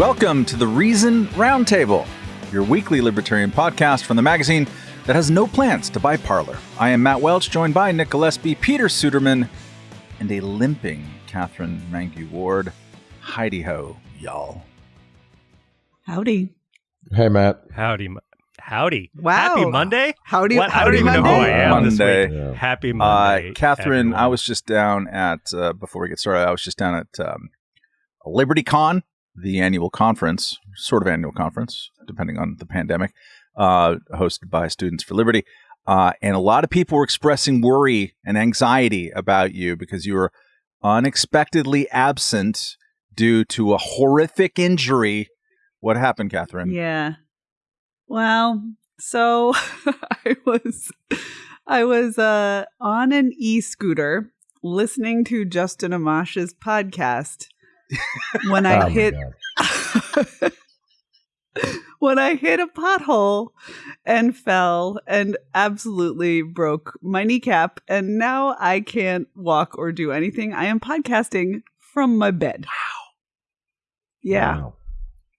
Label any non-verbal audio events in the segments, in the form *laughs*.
Welcome to the Reason Roundtable, your weekly libertarian podcast from the magazine that has no plans to buy Parler. I am Matt Welch, joined by Nick Gillespie, Peter Suderman, and a limping Katherine Mangu Ward. Heidi ho, y'all. Howdy. Hey, Matt. Howdy. Howdy. Wow. Happy Monday? Howdy. What? I howdy don't even Monday. know who I am Monday. this week. Yeah. Happy Uh, Monday. Katherine, everyone. I was just down at, uh, before we get started, I was just down at um, LibertyCon, the annual conference, sort of annual conference, depending on the pandemic, uh, hosted by Students for Liberty. Uh, and a lot of people were expressing worry and anxiety about you because you were unexpectedly absent due to a horrific injury. What happened, Katherine? Yeah. Well, so *laughs* I was I was uh on an e-scooter listening to Justin Amash's podcast when I Oh, hit *laughs* when I hit a pothole and fell and absolutely broke my kneecap and now I can't walk or do anything. I am podcasting from my bed. Wow. Yeah. Wow.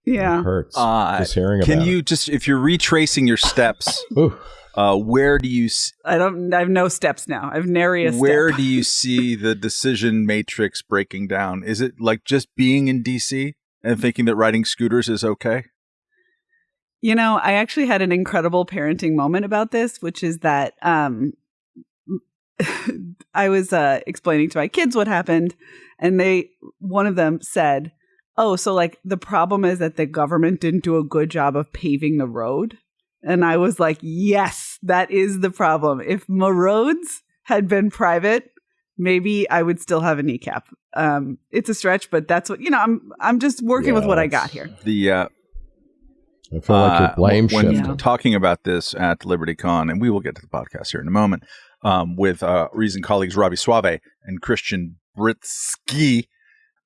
Yeah. It hurts. Uh, just hearing Can about you just, if you're retracing your steps. Ooh. Uh, where do you s- I don't I have no steps now. I have nary a Where step. do you *laughs* see the decision matrix breaking down? Is it like just being in DC and thinking that riding scooters is okay? You know, I actually had an incredible parenting moment about this, which is that um *laughs* I was uh explaining to my kids what happened and they one of them said, "Oh, so like the problem is that the government didn't do a good job of paving the road." And I was like, "Yes, that is the problem. If my roads had been private, maybe I would still have a kneecap." Um it's a stretch, but that's what, you know, I'm I'm just working with what I got here. The uh, I feel like uh, you're blame when. Yeah. talking about this at LibertyCon, and we will get to the podcast here in a moment um, with uh, Reason colleagues Robby Soave and Christian Britschgi.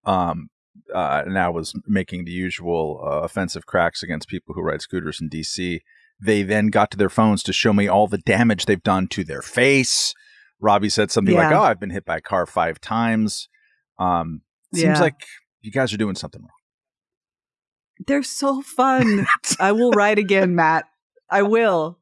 Um, uh, now was making the usual uh, offensive cracks against people who ride scooters in DC. They then got to their phones to show me all the damage they've done to their face. Robby said something like, "Oh, I've been hit by a car five times." Um, seems Yeah. like you guys are doing something wrong. They're so fun. *laughs* I will ride again, Matt. I will.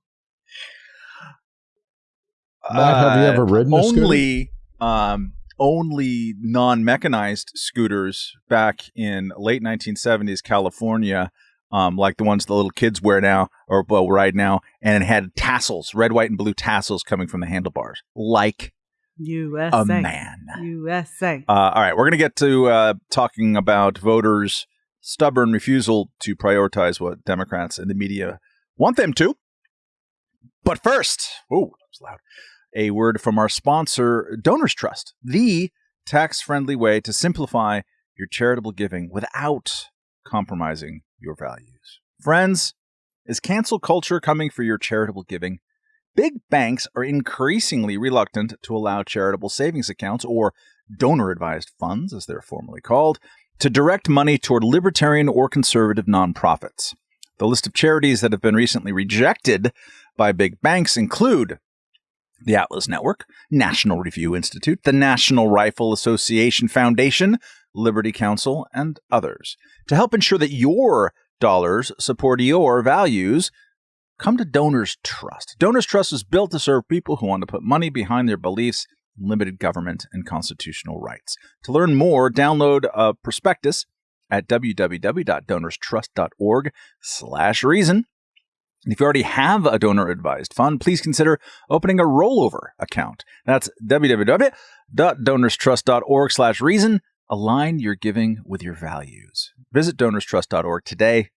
Matt, have you Uh, ever ridden a scooter? only um only non-mechanized scooters back in late 1970s California um like the ones the little kids wear now or well ride now and it had tassels red white and blue tassels coming from the handlebars like USA. a man USA. uh, all right we're going to get to uh talking about voters stubborn refusal to prioritize what democrats and the media want them to but first oh that was loud a word from our sponsor, Donors Trust, the tax friendly way to simplify your charitable giving without compromising your values. Friends, is cancel culture coming for your charitable giving? Big banks are increasingly reluctant to allow charitable savings accounts, or donor advised funds, as they're formally called, to direct money toward libertarian or conservative nonprofits. The list of charities that have been recently rejected by big banks include the Atlas Network, National Review Institute, the National Rifle Association Foundation, Liberty Counsel, and others. To help ensure that your dollars support your values, come to Donors Trust. Donors Trust is built to serve people who want to put money behind their beliefs in limited government and constitutional rights. To learn more, download a prospectus at www.donorstrust.org slash reason. If you already have a donor advised fund, please consider opening a rollover account. That's www.donorstrust.org slash reason. Align your giving with your values. Visit donorstrust.org today.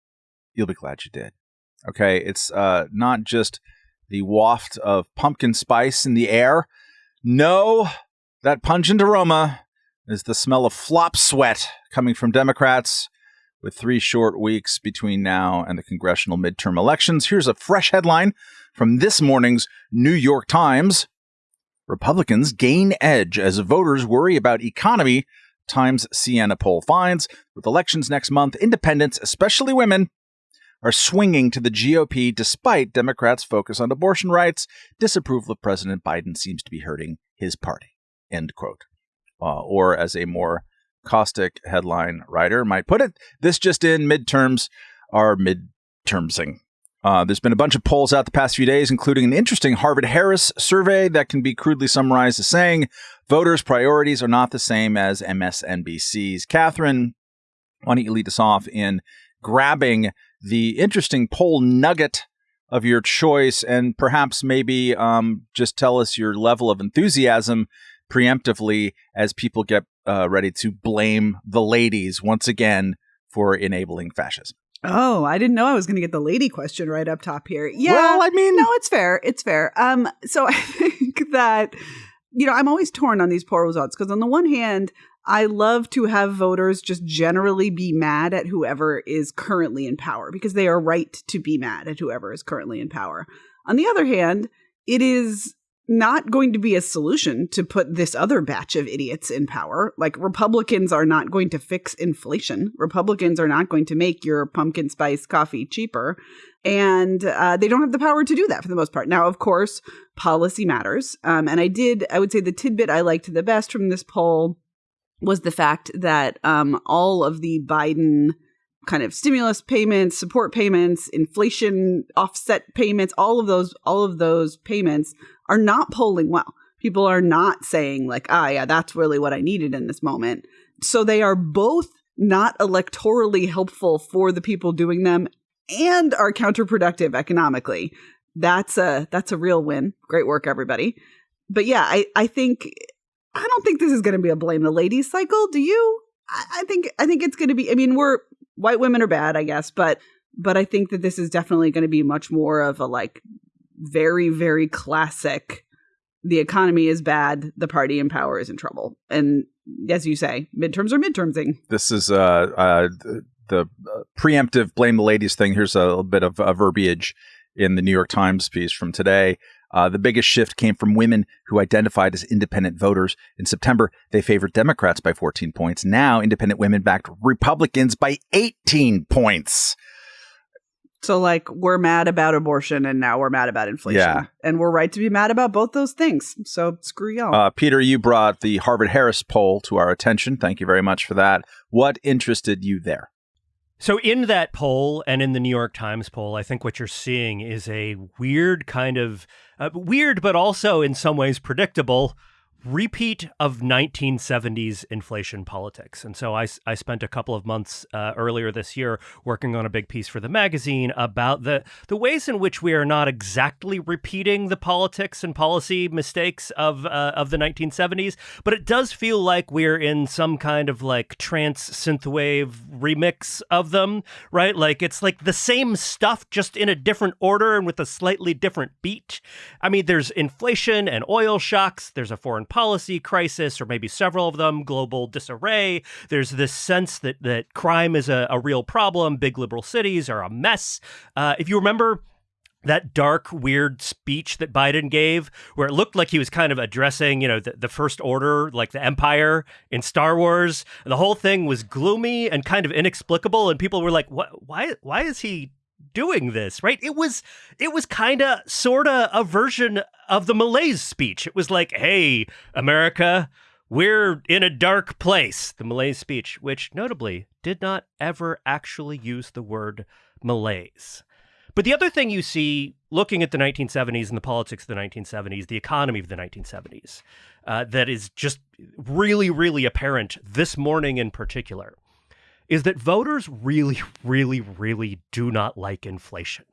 You'll be glad you did. Okay, it's uh, not just the waft of pumpkin spice in the air. No, that pungent aroma is the smell of flop sweat coming from Democrats with three short weeks between now and the congressional midterm elections. Here's a fresh headline from this morning's New York Times Republicans gain edge as voters worry about economy, Times Siena poll finds. With elections next month, independents, especially women, are swinging to the GOP despite Democrats' focus on abortion rights. Disapproval of President Biden seems to be hurting his party. End quote. Uh, or as a more caustic headline writer might put it. This just in midterms are midtermsing. Uh, there's been a bunch of polls out the past few days, including an interesting Harvard Harris survey that can be crudely summarized as saying voters' priorities are not the same as MSNBC's. Katherine, why don't you lead us off in grabbing the interesting poll nugget of your choice and perhaps maybe um, just tell us your level of enthusiasm preemptively as people get uh, ready to blame the ladies once again for enabling fascism. Oh, I didn't know I was going to get the lady question right up top here. Yeah. Well, I mean, no, it's fair. It's fair. Um, so *laughs* I think that you know I'm always torn on these poll results because on the one hand, I love to have voters just generally be mad at whoever is currently in power because they are right to be mad at whoever is currently in power. On the other hand, it is not going to be a solution to put this other batch of idiots in power. Like Republicans are not going to fix inflation. Republicans are not going to make your pumpkin spice coffee cheaper. And uh, they don't have the power to do that for the most part. Now, of course, policy matters. Um, and I did, I would say the tidbit I liked the best from this poll was the fact that um, all of the Biden kind of stimulus payments, support payments, inflation offset payments, all of those, all of those payments are not polling well. People are not saying like, ah, yeah, that's really what I needed in this moment. So they are both not electorally helpful for the people doing them and are counterproductive economically. That's a that's a real win. Great work, everybody. But yeah, I I think I don't think this is going to be a blame the ladies cycle. Do you? I, I think I think it's going to be. I mean, we're white women are bad, I guess, but but I think that this is definitely going to be much more of a like very very classic. The economy is bad. The party in power is in trouble, and as you say, midterms are midtermsing. This is uh, uh the, uh, preemptive blame the ladies thing. Here's a, little bit of a verbiage in the New York Times piece from today. Uh, the biggest shift came from women who identified as independent voters. In September, they favored Democrats by 14 points. Now, independent women backed Republicans by 18 points. So, like, we're mad about abortion and now we're mad about inflation. Yeah. And we're right to be mad about both those things. So, screw y'all. Uh, Peter, you brought the Harvard Harris poll to our attention. Thank you very much for that. What interested you there? So, in that poll and in the New York Times poll, I think what you're seeing is a weird kind of uh, weird, but also in some ways predictable repeat of 1970s inflation politics. And so I, I spent a couple of months uh, earlier this year working on a big piece for the magazine about the, the ways in which we are not exactly repeating the politics and policy mistakes of, uh, of the 1970s, but it does feel like we're in some kind of like trance synthwave remix of them, right? Like it's like the same stuff, just in a different order and with a slightly different beat. I mean, there's inflation and oil shocks, there's a foreign policy crisis, or maybe several of them, global disarray. There's this sense that that crime is a, a real problem. Big liberal cities are a mess. Uh, if you remember that dark, weird speech that Biden gave, where it looked like he was kind of addressing, you know, the, the First Order, like the Empire in Star Wars. The whole thing was gloomy and kind of inexplicable, and people were like, "What? Why? Why is he doing this, right? It was it was kind of sort of a version of the malaise speech. It was like, "Hey, America, we're in a dark place." The malaise speech, which notably did not ever actually use the word malaise. But the other thing you see looking at the 1970s and the politics of the 1970s, the economy of the 1970s, uh, that is just really, really apparent this morning in particular is that voters really, really, really do not like inflation.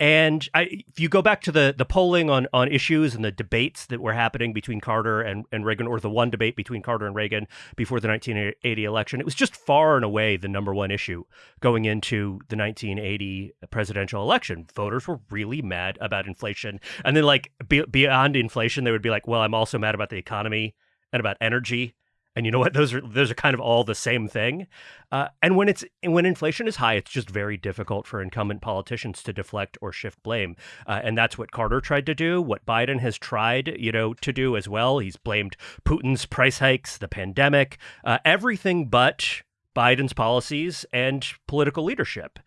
And I, if you go back to the the polling on on issues and the debates that were happening between Carter and, and Reagan, or the one debate between Carter and Reagan before the 1980 election, it was just far and away the number one issue going into the 1980 presidential election. Voters were really mad about inflation, and then like be, beyond inflation, they would be like, "Well, I'm also mad about the economy and about energy and you know what? *laughs* Those are those are kind of all the same thing. Uh, and when it's when inflation is high, it's just very difficult for incumbent politicians to deflect or shift blame. Uh, and that's what Carter tried to do. What Biden has tried, you know, to do as well. He's blamed Putin's price hikes, the pandemic, uh, everything but Biden's policies and political leadership.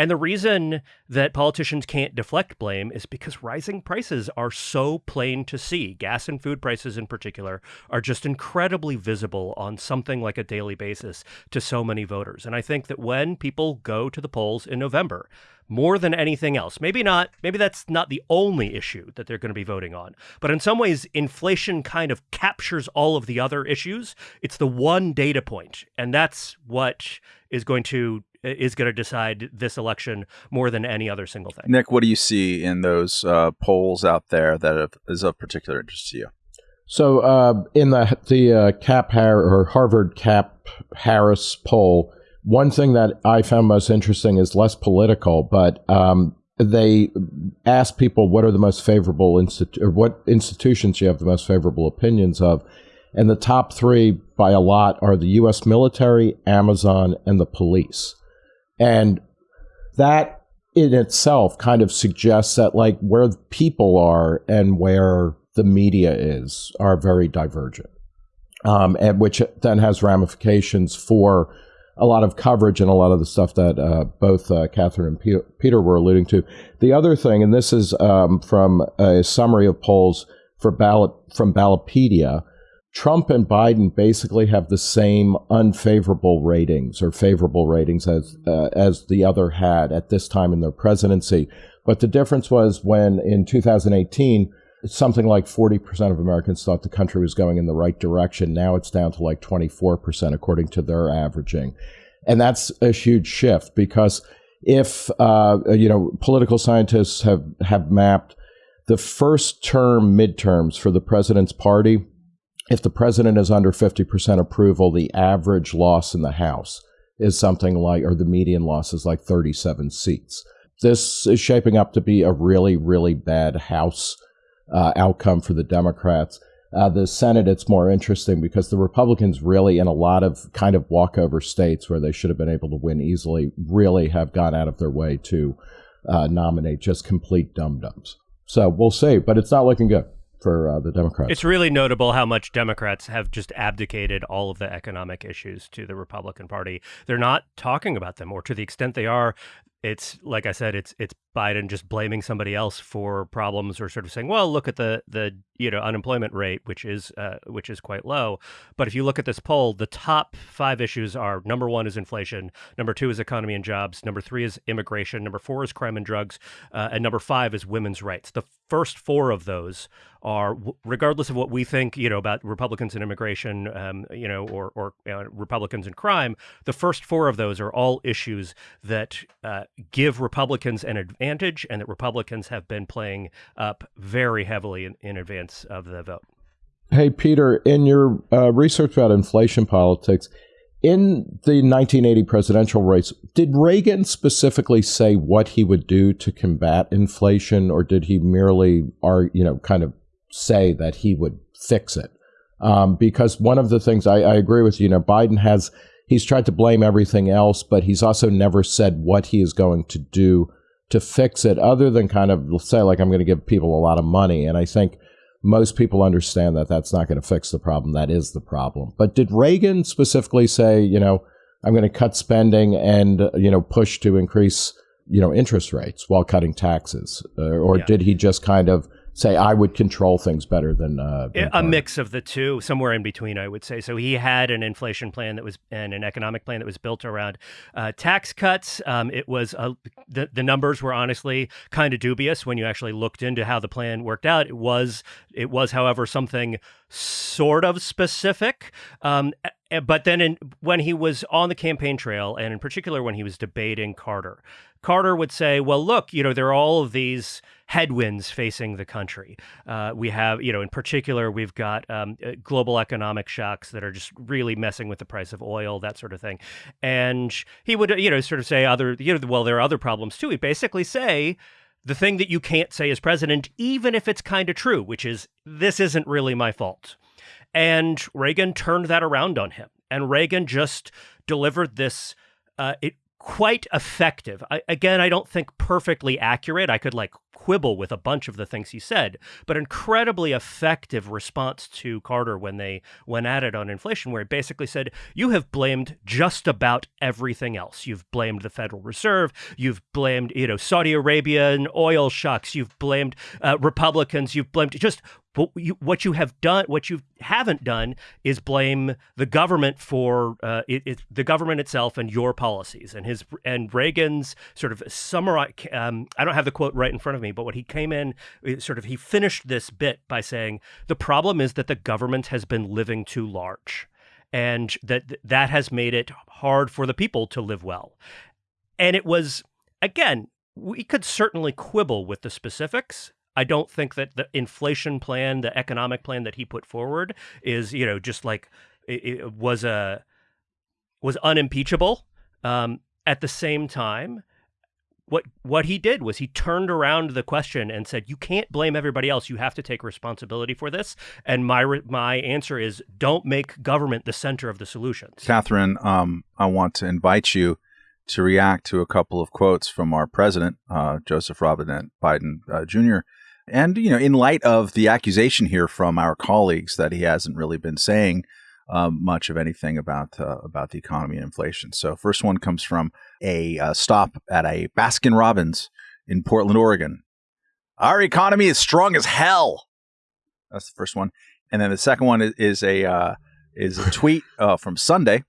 And the reason that politicians can't deflect blame is because rising prices are so plain to see. Gas and food prices, in particular, are just incredibly visible on something like a daily basis to so many voters. And I think that when people go to the polls in November, more than anything else. Maybe not, maybe that's not the only issue that they're going to be voting on. But in some ways, inflation kind of captures all of the other issues. It's the one data point, and that's what is going to is going to decide this election more than any other single thing. Nick, what do you see in those uh, polls out there that is of particular interest to you? So, uh, in the the uh, Cap Har- or Harvard Cap Harris poll, one thing that I found most interesting is less political, but um, they asked people what are the most favorable institu- or what institutions you have the most favorable opinions of, and the top three by a lot are the U.S. military, Amazon, and the police. And that in itself kind of suggests that like where people are and where the media is are very divergent, um, and which then has ramifications for a lot of coverage and a lot of the stuff that uh, both uh, Katherine and Peter were alluding to. The other thing, and this is um, from a summary of polls for ballot from Ballotpedia, Trump and Biden basically have the same unfavorable ratings or favorable ratings as uh, as the other had at this time in their presidency. But the difference was when in 2018, something like 40% of Americans thought the country was going in the right direction. Now it's down to like 24% according to their averaging, and that's a huge shift because if uh, you know political scientists have have mapped the first term midterms for the president's party if the president is under 50% approval, the average loss in the House is something like, or the median loss is like 37 seats. This is shaping up to be a really, really bad House uh, outcome for the Democrats. Uh, the Senate, it's more interesting because the Republicans really, in a lot of kind of walkover states where they should have been able to win easily, really have gone out of their way to uh, nominate just complete dum dums. So we'll see, but it's not looking good for uh, the Democrats. It's really notable how much Democrats have just abdicated all of the economic issues to the Republican Party. They're not talking about them, or to the extent they are, it's like I said, it's it's Biden just blaming somebody else for problems, or sort of saying, "Well, look at the the you know unemployment rate, which is uh, which is quite low." But if you look at this poll, the top five issues are: number one is inflation, number two is economy and jobs, number three is immigration, number four is crime and drugs, uh, and number five is women's rights. The first four of those are, regardless of what we think, you know, about Republicans and immigration, um, you know, or or uh, Republicans and crime, the first four of those are all issues that uh, give Republicans an advantage, and that Republicans have been playing up very heavily in, in advance of the vote. Hey, Peter, in your uh, research about inflation politics, in the 1980 presidential race, did Reagan specifically say what he would do to combat inflation, or did he merely, are you know, kind of say that he would fix it? Um, because one of the things I, I agree with you, you know, Biden has he's tried to blame everything else, but he's also never said what he is going to do to fix it, other than kind of say, like, I'm going to give people a lot of money. And I think most people understand that that's not going to fix the problem. That is the problem. But did Reagan specifically say, you know, I'm going to cut spending and, you know, push to increase, you know, interest rates while cutting taxes? Uh, or yeah. did he just kind of say I would control things better than, uh, than a mix of the two, somewhere in between, I would say. So he had an inflation plan that was and an economic plan that was built around uh, tax cuts. Um, it was uh, the the numbers were honestly kind of dubious when you actually looked into how the plan worked out. It was it was, however, something sort of specific. Um, but then in, when he was on the campaign trail, and in particular when he was debating Carter, Carter would say, well, look, you know, there are all of these headwinds facing the country. Uh, we have, you know, in particular, we've got um, uh, global economic shocks that are just really messing with the price of oil, that sort of thing. And he would, you know, sort of say other, you know, well, there are other problems too. He'd basically say, the thing that you can't say as president, even if it's kind of true, which is, this isn't really my fault. And Reagan turned that around on him. And Reagan just delivered this uh, it, quite effective. I, again, I don't think perfectly accurate. I could like quibble with a bunch of the things he said, but incredibly effective response to Carter when they went at it on inflation, where he basically said, You have blamed just about everything else. You've blamed the Federal Reserve, you've blamed, you know, Saudi Arabia and oil shocks, you've blamed uh, Republicans, you've blamed just what you, what you have done, what you haven't done, is blame the government for uh, it, it, the government itself and your policies. And his and Reagan's sort of summarize. Um, I don't have the quote right in front of me, but what he came in, uh, sort of, he finished this bit by saying the problem is that the government has been living too large, and that that has made it hard for the people to live well. And it was again, we could certainly quibble with the specifics I don't think that the inflation plan, the economic plan that he put forward, is you know just like it, it was a was unimpeachable. Um, at the same time, what what he did was he turned around the question and said, "You can't blame everybody else. You have to take responsibility for this." And my my answer is, don't make government the center of the solutions. Katherine, um, I want to invite you to react to a couple of quotes from our president, uh, Joseph Robinette Biden uh, Jr. And, you know, in light of the accusation here from our colleagues that he hasn't really been saying um, much of anything about uh, about the economy and inflation. So, first one comes from a uh, stop at a Baskin Robbins in Portland, Oregon. Our economy is strong as hell. That's the first one, and then the second one is, is a uh, is a *laughs* tweet uh, from Sunday.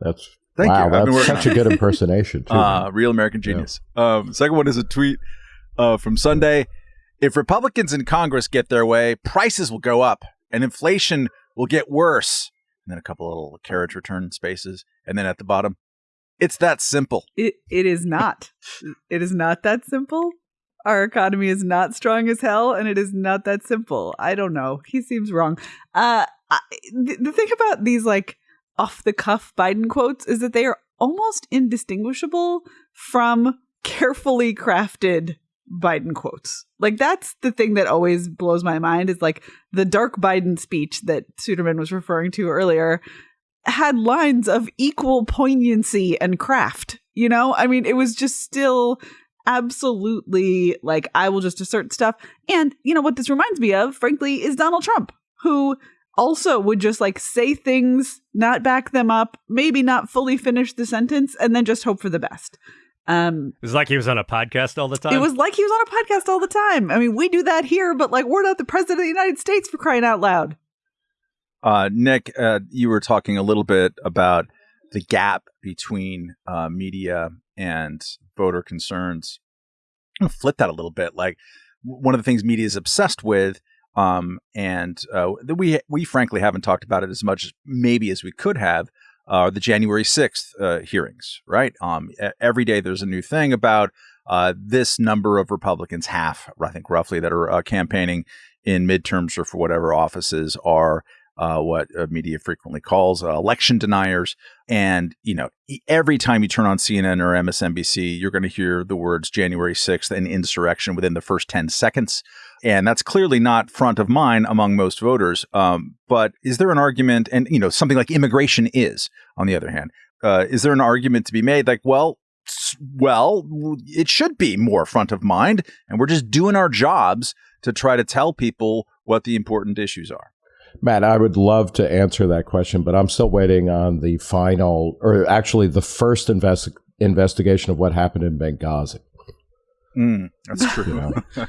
That's Thank wow, you. That's such a good *laughs* impersonation. Too, uh, real American genius. Yeah. Um, second one is a tweet uh, from Sunday. If Republicans in Congress get their way, prices will go up and inflation will get worse. And then a couple of little carriage return spaces. And then at the bottom, it's that simple. It it is not. it is not that simple. Our economy is not strong as hell, and it is not that simple. I don't know. He seems wrong. Uh, I, the, the thing about these like off the cuff Biden quotes is that they are almost indistinguishable from carefully crafted Biden quotes. Like that's the thing that always blows my mind is like the dark Biden speech that Suderman was referring to earlier had lines of equal poignancy and craft. You know, I mean, it was just still absolutely like I will just assert stuff. And you know what this reminds me of, frankly, is Donald Trump, who also would just like say things, not back them up, maybe not fully finish the sentence, and then just hope for the best. Um, it was like he was on a podcast all the time. It was like he was on a podcast all the time. I mean, we do that here, but like we're not the president of the United States for crying out loud. Uh, Nick, uh, you were talking a little bit about the gap between uh, media and voter concerns. I'm gonna flip that a little bit. Like one of the things media is obsessed with, um, and uh, we we frankly haven't talked about it as much maybe as we could have, uh, the January 6th uh, hearings, right? Um, every day there's a new thing about uh, this number of Republicans, half, I think, roughly, that are uh, campaigning in midterms or for whatever offices are uh, what media frequently calls uh, election deniers. And, you know, every time you turn on CNN or MSNBC, you're going to hear the words January 6th and insurrection within the first 10 seconds. And that's clearly not front of mind among most voters. Um, but is there an argument, and, you know, something like immigration is, on the other hand, uh, is there an argument to be made like, well, well, it should be more front of mind, and we're just doing our jobs to try to tell people what the important issues are. Matt, I would love to answer that question, but I'm still waiting on the final, or actually the first invest- investigation of what happened in Benghazi. Mm, that's true. You know? *laughs*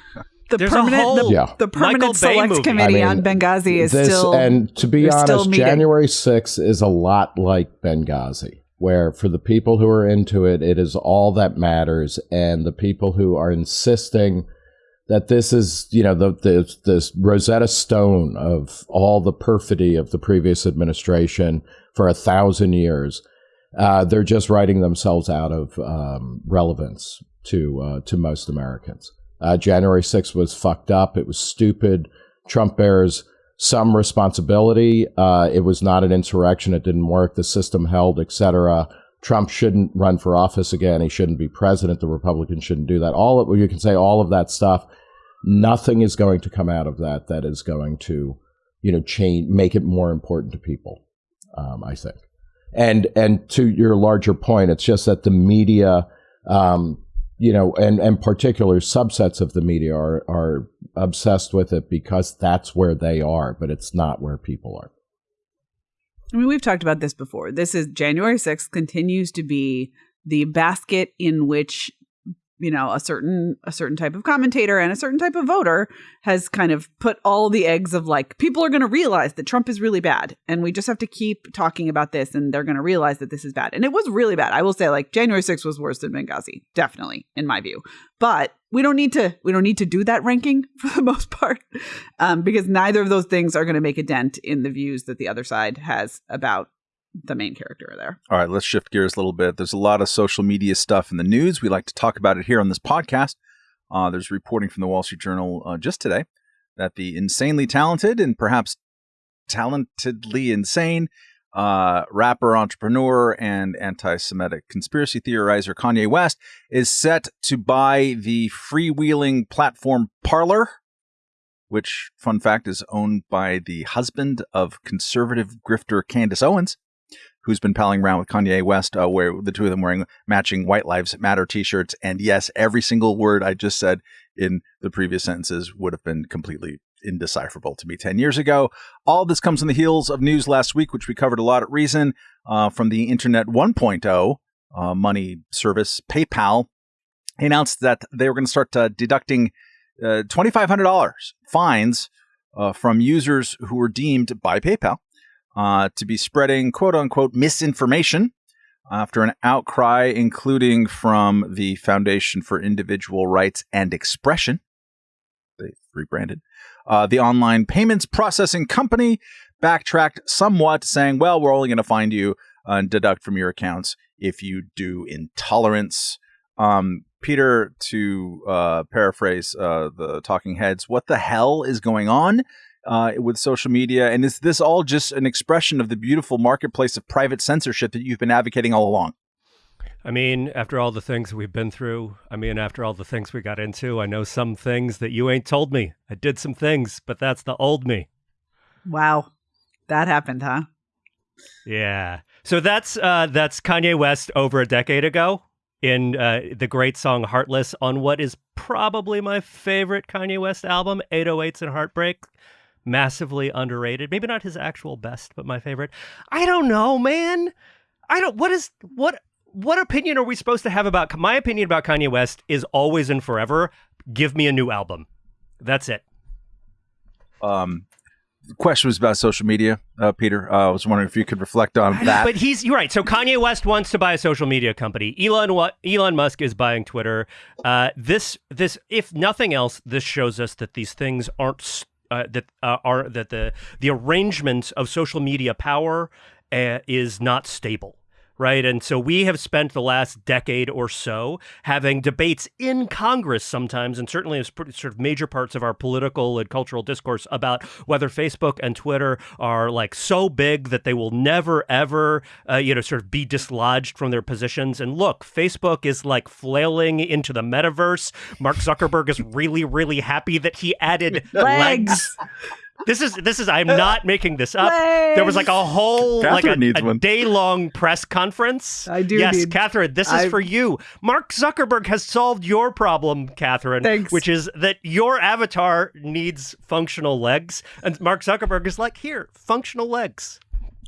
the There's permanent, whole, the, yeah. the permanent select movie. committee I mean, on Benghazi is this, still. And to be honest, January 6th is a lot like Benghazi, where for the people who are into it, it is all that matters. And the people who are insisting that this is, you know, the, the this Rosetta Stone of all the perfidy of the previous administration for a thousand years. Uh, they're just writing themselves out of um, relevance to uh, to most Americans. Uh, January 6th was fucked up. It was stupid. Trump bears some responsibility. Uh, it was not an insurrection. It didn't work. The system held, etc. Trump shouldn't run for office again. He shouldn't be president. The Republicans shouldn't do that. All of, you can say all of that stuff. Nothing is going to come out of that that is going to, you know, change, make it more important to people. Um, I think. And and to your larger point, it's just that the media, um, you know, and and particular subsets of the media are are obsessed with it because that's where they are, but it's not where people are. I mean, we've talked about this before. This is January 6th continues to be the basket in which you know a certain a certain type of commentator and a certain type of voter has kind of put all the eggs of like people are going to realize that Trump is really bad and we just have to keep talking about this and they're going to realize that this is bad. And it was really bad. I will say like January 6th was worse than Benghazi definitely in my view. But we don't need to we don't need to do that ranking *laughs* for the most part um, because neither of those things are going to make a dent in the views that the other side has about the main character there. All right, let's shift gears a little bit. There's a lot of social media stuff in the news. We like to talk about it here on this podcast. Uh, there's reporting from the Wall Street Journal uh, just today that the insanely talented and perhaps talentedly insane uh, rapper, entrepreneur, and anti Semitic conspiracy theorizer Kanye West is set to buy the freewheeling platform Parler, which, fun fact, is owned by the husband of conservative grifter Candace Owens who's been palling around with Kanye West, uh, where the two of them wearing matching White Lives Matter T-shirts. And yes, every single word I just said in the previous sentences would have been completely indecipherable to me 10 years ago. All this comes on the heels of news last week, which we covered a lot at Reason uh, from the Internet 1.0 uh, money service PayPal. announced that they were going to start uh, deducting uh, $2,500 fines uh, from users who were deemed by PayPal uh, to be spreading quote unquote misinformation after an outcry, including from the Foundation for Individual Rights and Expression. They rebranded. Uh, the online payments processing company backtracked somewhat, saying, well, we're only going to find you and deduct from your accounts if you do intolerance. Um, Peter, to uh, paraphrase uh, the talking heads, what the hell is going on? Uh, with social media? And is this all just an expression of the beautiful marketplace of private censorship that you've been advocating all along? I mean, after all the things we've been through, I mean, after all the things we got into, I know some things that you ain't told me. I did some things, but that's the old me. Wow. That happened, huh? Yeah. So that's uh that's Kanye West over a decade ago in uh, the great song Heartless on what is probably my favorite Kanye West album, 808s and Heartbreak massively underrated. Maybe not his actual best, but my favorite. I don't know, man. I don't. What is what? What opinion are we supposed to have about my opinion about Kanye West is always and forever. Give me a new album. That's it. Um, the question was about social media, uh, Peter. Uh, I was wondering if you could reflect on that. But he's you're right. So Kanye West wants to buy a social media company. Elon Elon Musk is buying Twitter. Uh, this this if nothing else, this shows us that these things aren't uh, that uh, are that the the arrangement of social media power uh, is not stable right? And so we have spent the last decade or so having debates in Congress sometimes, and certainly as sort of major parts of our political and cultural discourse about whether Facebook and Twitter are like so big that they will never ever, uh, you know, sort of be dislodged from their positions. And look, Facebook is like flailing into the metaverse. Mark Zuckerberg is really, really happy that he added *laughs* legs. legs this is this is I'm not making this up. Legs. There was like a whole Katherine like a, a day long press conference. I do. Yes, need, Katherine, this is for you. Mark Zuckerberg has solved your problem, Katherine, Thanks. which is that your avatar needs functional legs, and Mark Zuckerberg is like, here, functional legs.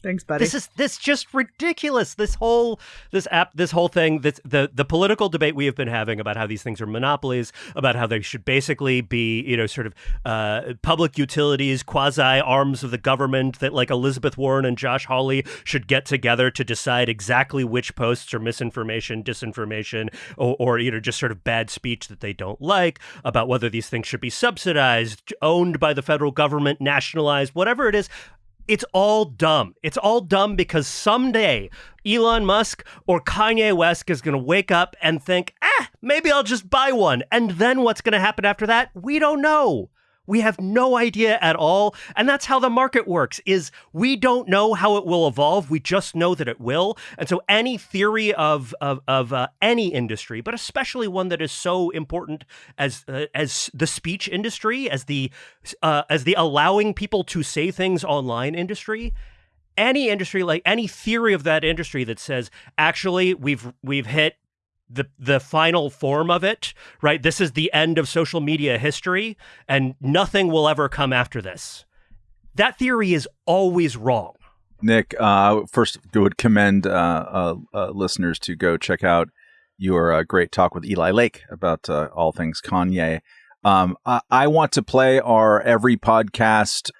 Thanks, buddy. This is this just ridiculous. This whole this app, this whole thing, this, the the political debate we have been having about how these things are monopolies, about how they should basically be, you know, sort of uh, public utilities, quasi arms of the government. That like Elizabeth Warren and Josh Hawley should get together to decide exactly which posts are misinformation, disinformation, or, or you know just sort of bad speech that they don't like. About whether these things should be subsidized, owned by the federal government, nationalized, whatever it is it's all dumb. It's all dumb because someday Elon Musk or Kanye West is going to wake up and think, ah, maybe I'll just buy one. And then what's going to happen after that? We don't know. We have no idea at all. And that's how the market works is we don't know how it will evolve. We just know that it will. And so any theory of of, of uh, any industry, but especially one that is so important as uh, as the speech industry, as the uh, as the allowing people to say things online industry, any industry, like any theory of that industry that says actually we've we've hit the the final form of it, right? This is the end of social media history and nothing will ever come after this. That theory is always wrong. Nick, uh, first would commend uh, uh, uh, listeners to go check out your uh, great talk with Eli Lake about uh, all things Kanye. Um, I-, I want to play our every podcast.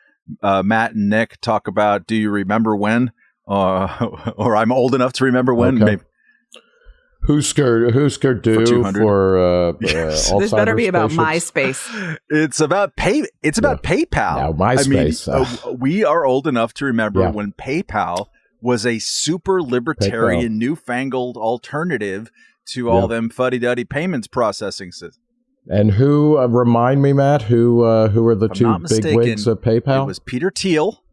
Matt and Nick talk about. Do you remember when? *laughs* or I'm old enough to remember when. Okay. Maybe. Husker Hüsker Dü for, for uh, *laughs* yes. uh, this better be about MySpace. *laughs* It's about pay. It's about yeah. PayPal. Now MySpace. I mean, uh, we are old enough to remember yeah. when PayPal was a super libertarian, PayPal. newfangled alternative to all them fuddy duddy payments processing systems. And who uh, remind me, Matt? Who uh, who are the two big wigs of PayPal? It was Peter Thiel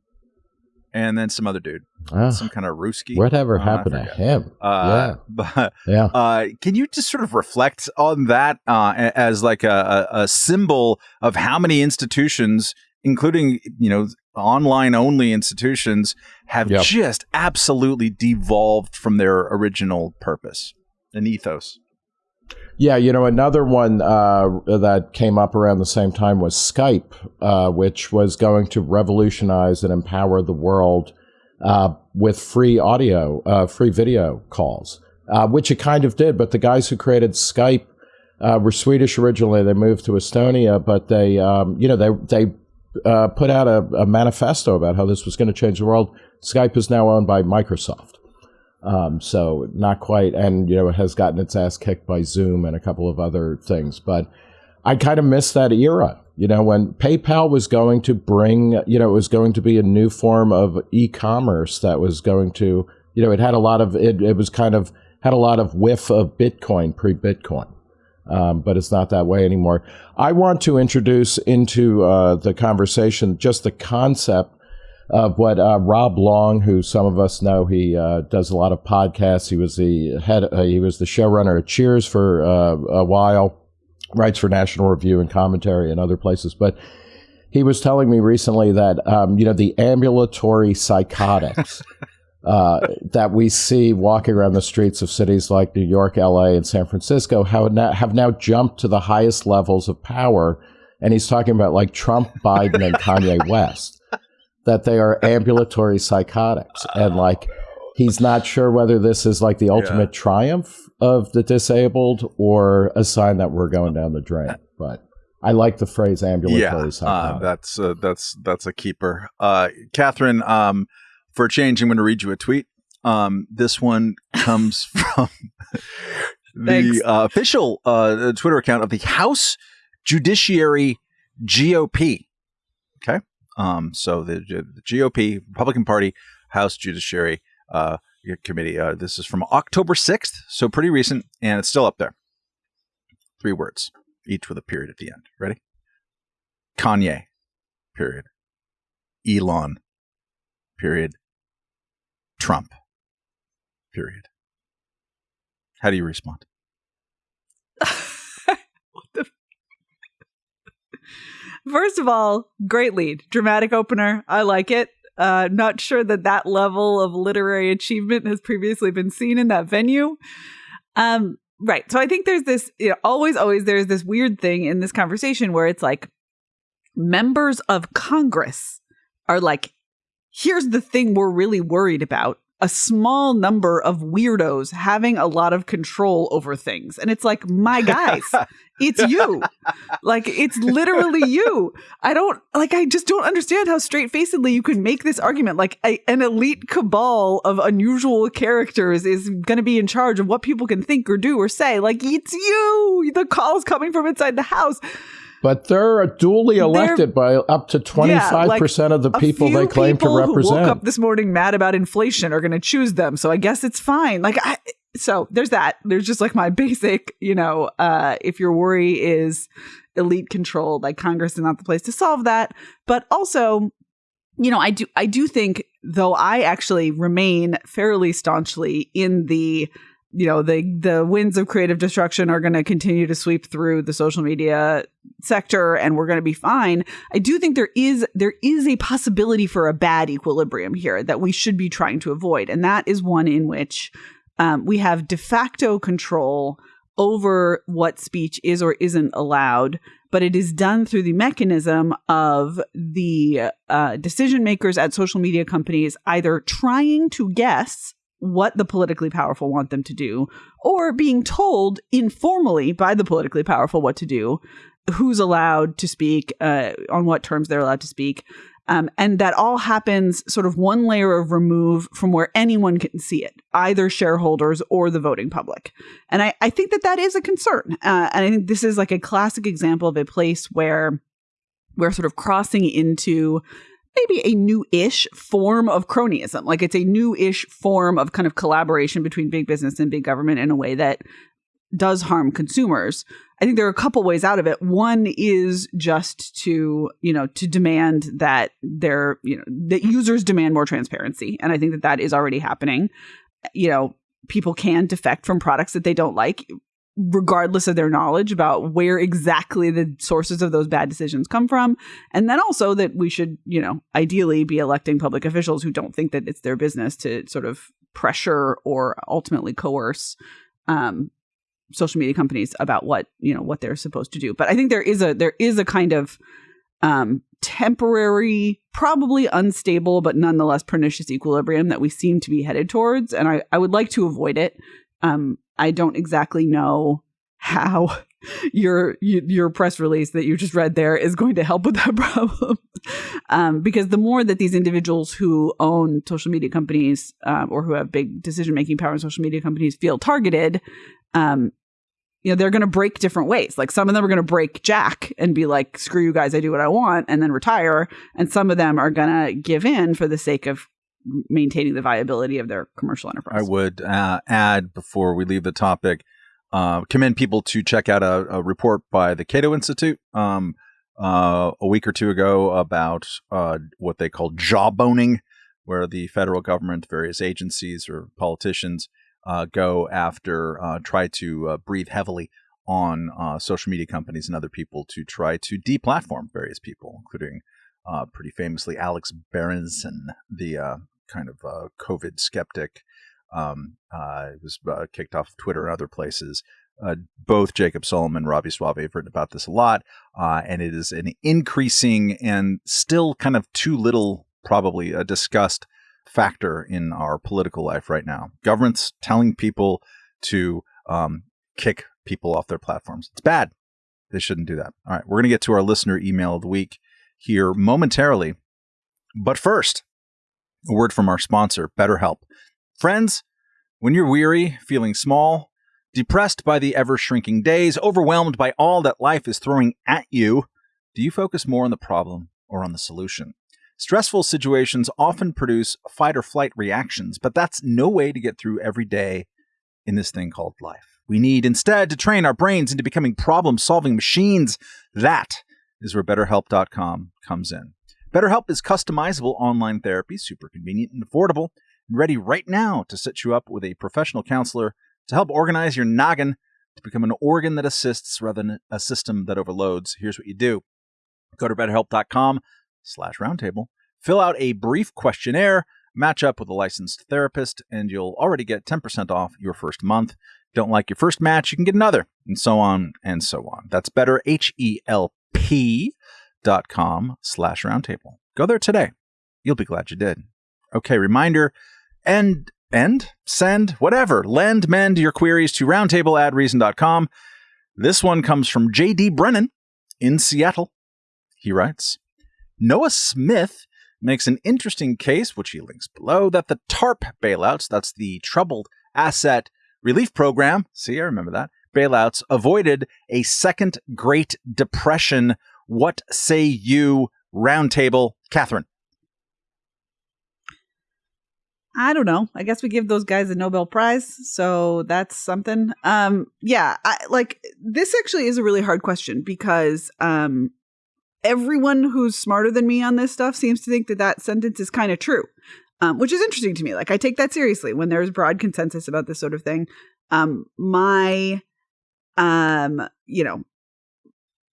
and then some other dude, ah, some kind of Ruski. Whatever uh, happened to him? Uh, yeah, but yeah. Uh, can you just sort of reflect on that uh, as like a, a, symbol of how many institutions, including you know online only institutions, have yep. just absolutely devolved from their original purpose and ethos? Yeah, you know, another one uh, that came up around the same time was Skype, uh, which was going to revolutionize and empower the world uh, with free audio, uh, free video calls, uh, which it kind of did. But the guys who created Skype uh, were Swedish originally. They moved to Estonia, but they, um, you know, they they put out a, a manifesto about how this was going to change the world. Skype is now owned by Microsoft. Um, so not quite, and you know, it has gotten its ass kicked by Zoom and a couple of other things. But I kind of miss that era. You know, when PayPal was going to bring, you know, it was going to be a new form of e-commerce that was going to, you know, it had a lot of it. It was kind of had a lot of whiff of Bitcoin pre-Bitcoin. Um, but it's not that way anymore. I want to introduce into uh, the conversation just the concept of what uh, Rob Long, who some of us know, he uh, does a lot of podcasts. He was the head, uh, he was the showrunner at Cheers for uh, a while, writes for National Review and commentary and other places. But he was telling me recently that um, you know the ambulatory psychotics. *laughs* Uh, that we see walking around the streets of cities like New York, LA, and San Francisco have now, have now jumped to the highest levels of power. And he's talking about like Trump, Biden, and Kanye West that they are *laughs* ambulatory psychotics and like he's not sure whether this is like the ultimate yeah. triumph of the disabled or a sign that we're going down the drain but I like the phrase ambulatory yeah, uh, that's uh, that's that's a keeper. Uh, Katherine, um, for a change, I'm going to read you a tweet. Um, this one comes *laughs* from the uh, official uh, Twitter account of the House Judiciary GOP. Okay. Um, so the, the, GOP, Republican Party, House Judiciary uh, Committee. Uh, this is from October 6th, so pretty recent, and it's still up there. Three words, each with a period at the end. Ready? Kanye, period. Elon, period. Trump, period. How do you respond? *laughs* what the First of all, great lead, dramatic opener. I like it. Uh, not sure that that level of literary achievement has previously been seen in that venue. Um, right. So I think there's this, you know, always, always there's this weird thing in this conversation where it's like members of Congress are like, here's the thing we're really worried about a small number of weirdos having a lot of control over things. And it's like, my guys, *laughs* it's you. like, it's literally you. I don't, like, I just don't understand how straight facedly you can make this argument. Like, a, an elite cabal of unusual characters is going to be in charge of what people can think or do or say. Like, it's you. The call's coming from inside the house. But they're duly elected they're, by up to 25% yeah, like of the people they claim people to represent. Who woke up this morning mad about inflation are going to choose them. So I guess it's fine. Like, I, so there's that. There's just like my *laughs* basic, you know, uh, if your worry is elite control, like Congress is not the place to solve that. But also, you know, I do, I do think, though, I actually remain fairly staunchly in the you know the the winds of creative destruction are going to continue to sweep through the social media sector and we're going to be fine. I do think there is there is a possibility for a bad equilibrium here that we should be trying to avoid and that is one in which um, we have de facto control over what speech is or isn't allowed but it is done through the mechanism of the uh, decision makers at social media companies either trying to guess what the politically powerful want them to do, or being told informally by the politically powerful what to do, who's allowed to speak, uh, on what terms they're allowed to speak. Um, and that all happens sort of one layer of remove from where anyone can see it, either shareholders or the voting public. And I, I think that that is a concern. Uh, and I think this is like a classic example of a place where we're sort of crossing into maybe a new-ish form of cronyism. Like it's a new-ish form of kind of collaboration between big business and big government in a way that does harm consumers. I think there are a couple ways out of it. One is just to, you know, to demand that their, you know, that users demand more transparency. And I think that that is already happening. You know, people can defect from products that they don't like regardless of their knowledge about where exactly the sources of those bad decisions come from. And then also that we should you know ideally be electing public officials who don't think that it's their business to sort of pressure or ultimately coerce um, social media companies about what you know what they're supposed to do. But i think there is a there is a kind of um, temporary probably unstable but nonetheless pernicious equilibrium that we seem to be headed towards. And i, I would like to avoid it um, I don't exactly know how *laughs* your your press release that you just read there is going to help with that *laughs* problem. Um, because the more that these individuals who own social media companies um, or who have big decision making power in social media companies feel targeted um, you know they're going to break different ways. Like some of them are going to break jack and be like screw you guys i do what i want and then retire. And some of them are going to give in for the sake of maintaining the viability of their commercial enterprise. I would uh, add before we leave the topic, uh, commend people to check out a, a report by the Cato Institute um, uh, a week or two ago about uh, what they call jawboning, where the federal government, various agencies or politicians uh, go after, uh, try to breathe heavily on social media companies and other people to try to deplatform various people, including uh, pretty famously Alex Berenson, the uh, kind of uh, COVID skeptic. Um, uh, was uh, kicked off Twitter and other places. Uh, both Jacob Sullum and Robby Soave have written about this a lot, uh, and it is an increasing and still kind of too little, probably a discussed factor in our political life right now. Governments telling people to um, kick people off their platforms. It's bad. They shouldn't do that. All right, we're going to get to our listener email of the week here momentarily. But first, a word from our sponsor, BetterHelp. Friends, when you're weary, feeling small, depressed by the ever shrinking days, overwhelmed by all that life is throwing at you, do you focus more on the problem or on the solution? Stressful situations often produce fight or flight reactions, but that's no way to get through every day in this thing called life. We need instead to train our brains into becoming problem solving machines. That is where BetterHelp.com comes in. BetterHelp is customizable online therapy, super convenient and affordable, and ready right now to set you up with a professional counselor to help organize your noggin to become an organ that assists rather than a system that overloads. Here's what you do. Go to betterhelp.com slash roundtable, fill out a brief questionnaire, match up with a licensed therapist, and you'll already get 10% off your first month. Don't like your first match, you can get another, and so on and so on. That's better, H-E-L-P dot com slash roundtable. Go there today. You'll be glad you did. Okay, reminder, end, end, send, whatever, lend, mend your queries to roundtable This one comes from J.D. Brennan in Seattle. He writes, Noah Smith makes an interesting case, which he links below, that the TARP bailouts, that's the Troubled Asset Relief Program, see, I remember that, bailouts avoided a second Great Depression what say you, roundtable, Katherine. I don't know. I guess we give those guys a Nobel Prize, so that's something. Um, yeah, I, like this actually is a really hard question because um, everyone who's smarter than me on this stuff seems to think that that sentence is kind of true, um, which is interesting to me. Like I take that seriously when there's broad consensus about this sort of thing. Um, my, um, you know,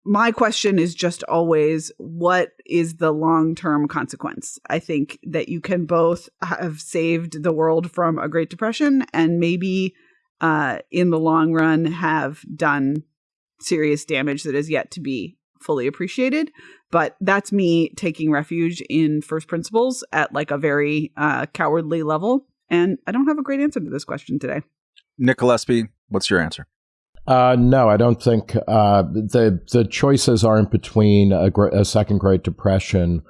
my question is just always what is the long term consequence? I think that you can both have saved the world from a Great Depression and maybe uh, in the long run have done serious damage that is yet to be fully appreciated. But that's me taking refuge in first principles at like a very uh, cowardly level. And I don't have a great answer to this question today. Nick Gillespie, what's your answer? Uh, no, I don't think uh, the the choices aren't between a, a, second Great Depression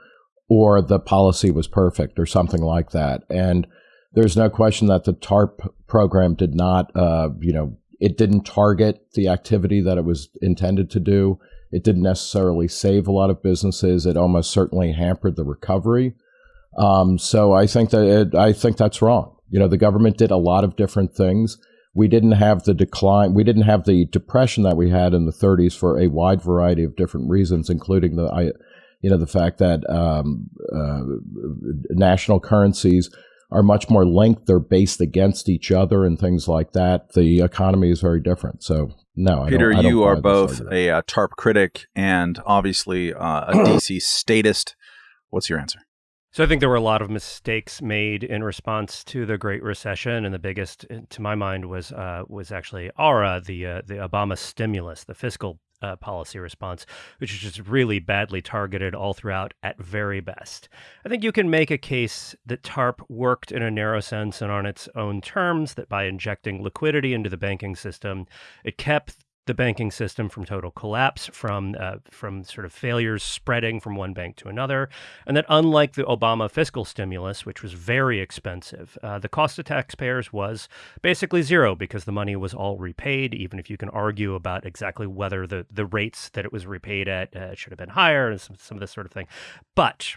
or the policy was perfect or something like that. And there's no question that the TARP program did not, uh, you know, it didn't target the activity that it was intended to do. It didn't necessarily save a lot of businesses. It almost certainly hampered the recovery. Um, so I think that it, I think that's wrong. You know, the government did a lot of different things we didn't have the decline, we didn't have the depression that we had in the 30s for a wide variety of different reasons, including the, I, you know, the fact that um, uh, national currencies are much more linked; they're based against each other and things like that. The economy is very different. So, no, Peter, I don't, I don't you are both a uh, TARP critic and obviously uh, a DC *clears throat* statist. What's your answer? So I think there were a lot of mistakes made in response to the Great Recession, and the biggest, uh, to my mind, was uh, was actually ARRA, the uh, the Obama stimulus, the fiscal uh, policy response, which is just really badly targeted all throughout at very best. I think you can make a case that TARP worked in a narrow sense and on its own terms, that by injecting liquidity into the banking system, it kept the banking system from total collapse, from uh, from sort of failures spreading from one bank to another, and that unlike the Obama fiscal stimulus, which was very expensive, uh, the cost to taxpayers was basically zero because the money was all repaid. Even if you can argue about exactly whether the the rates that it was repaid at uh, should have been higher and some, some of this sort of thing, but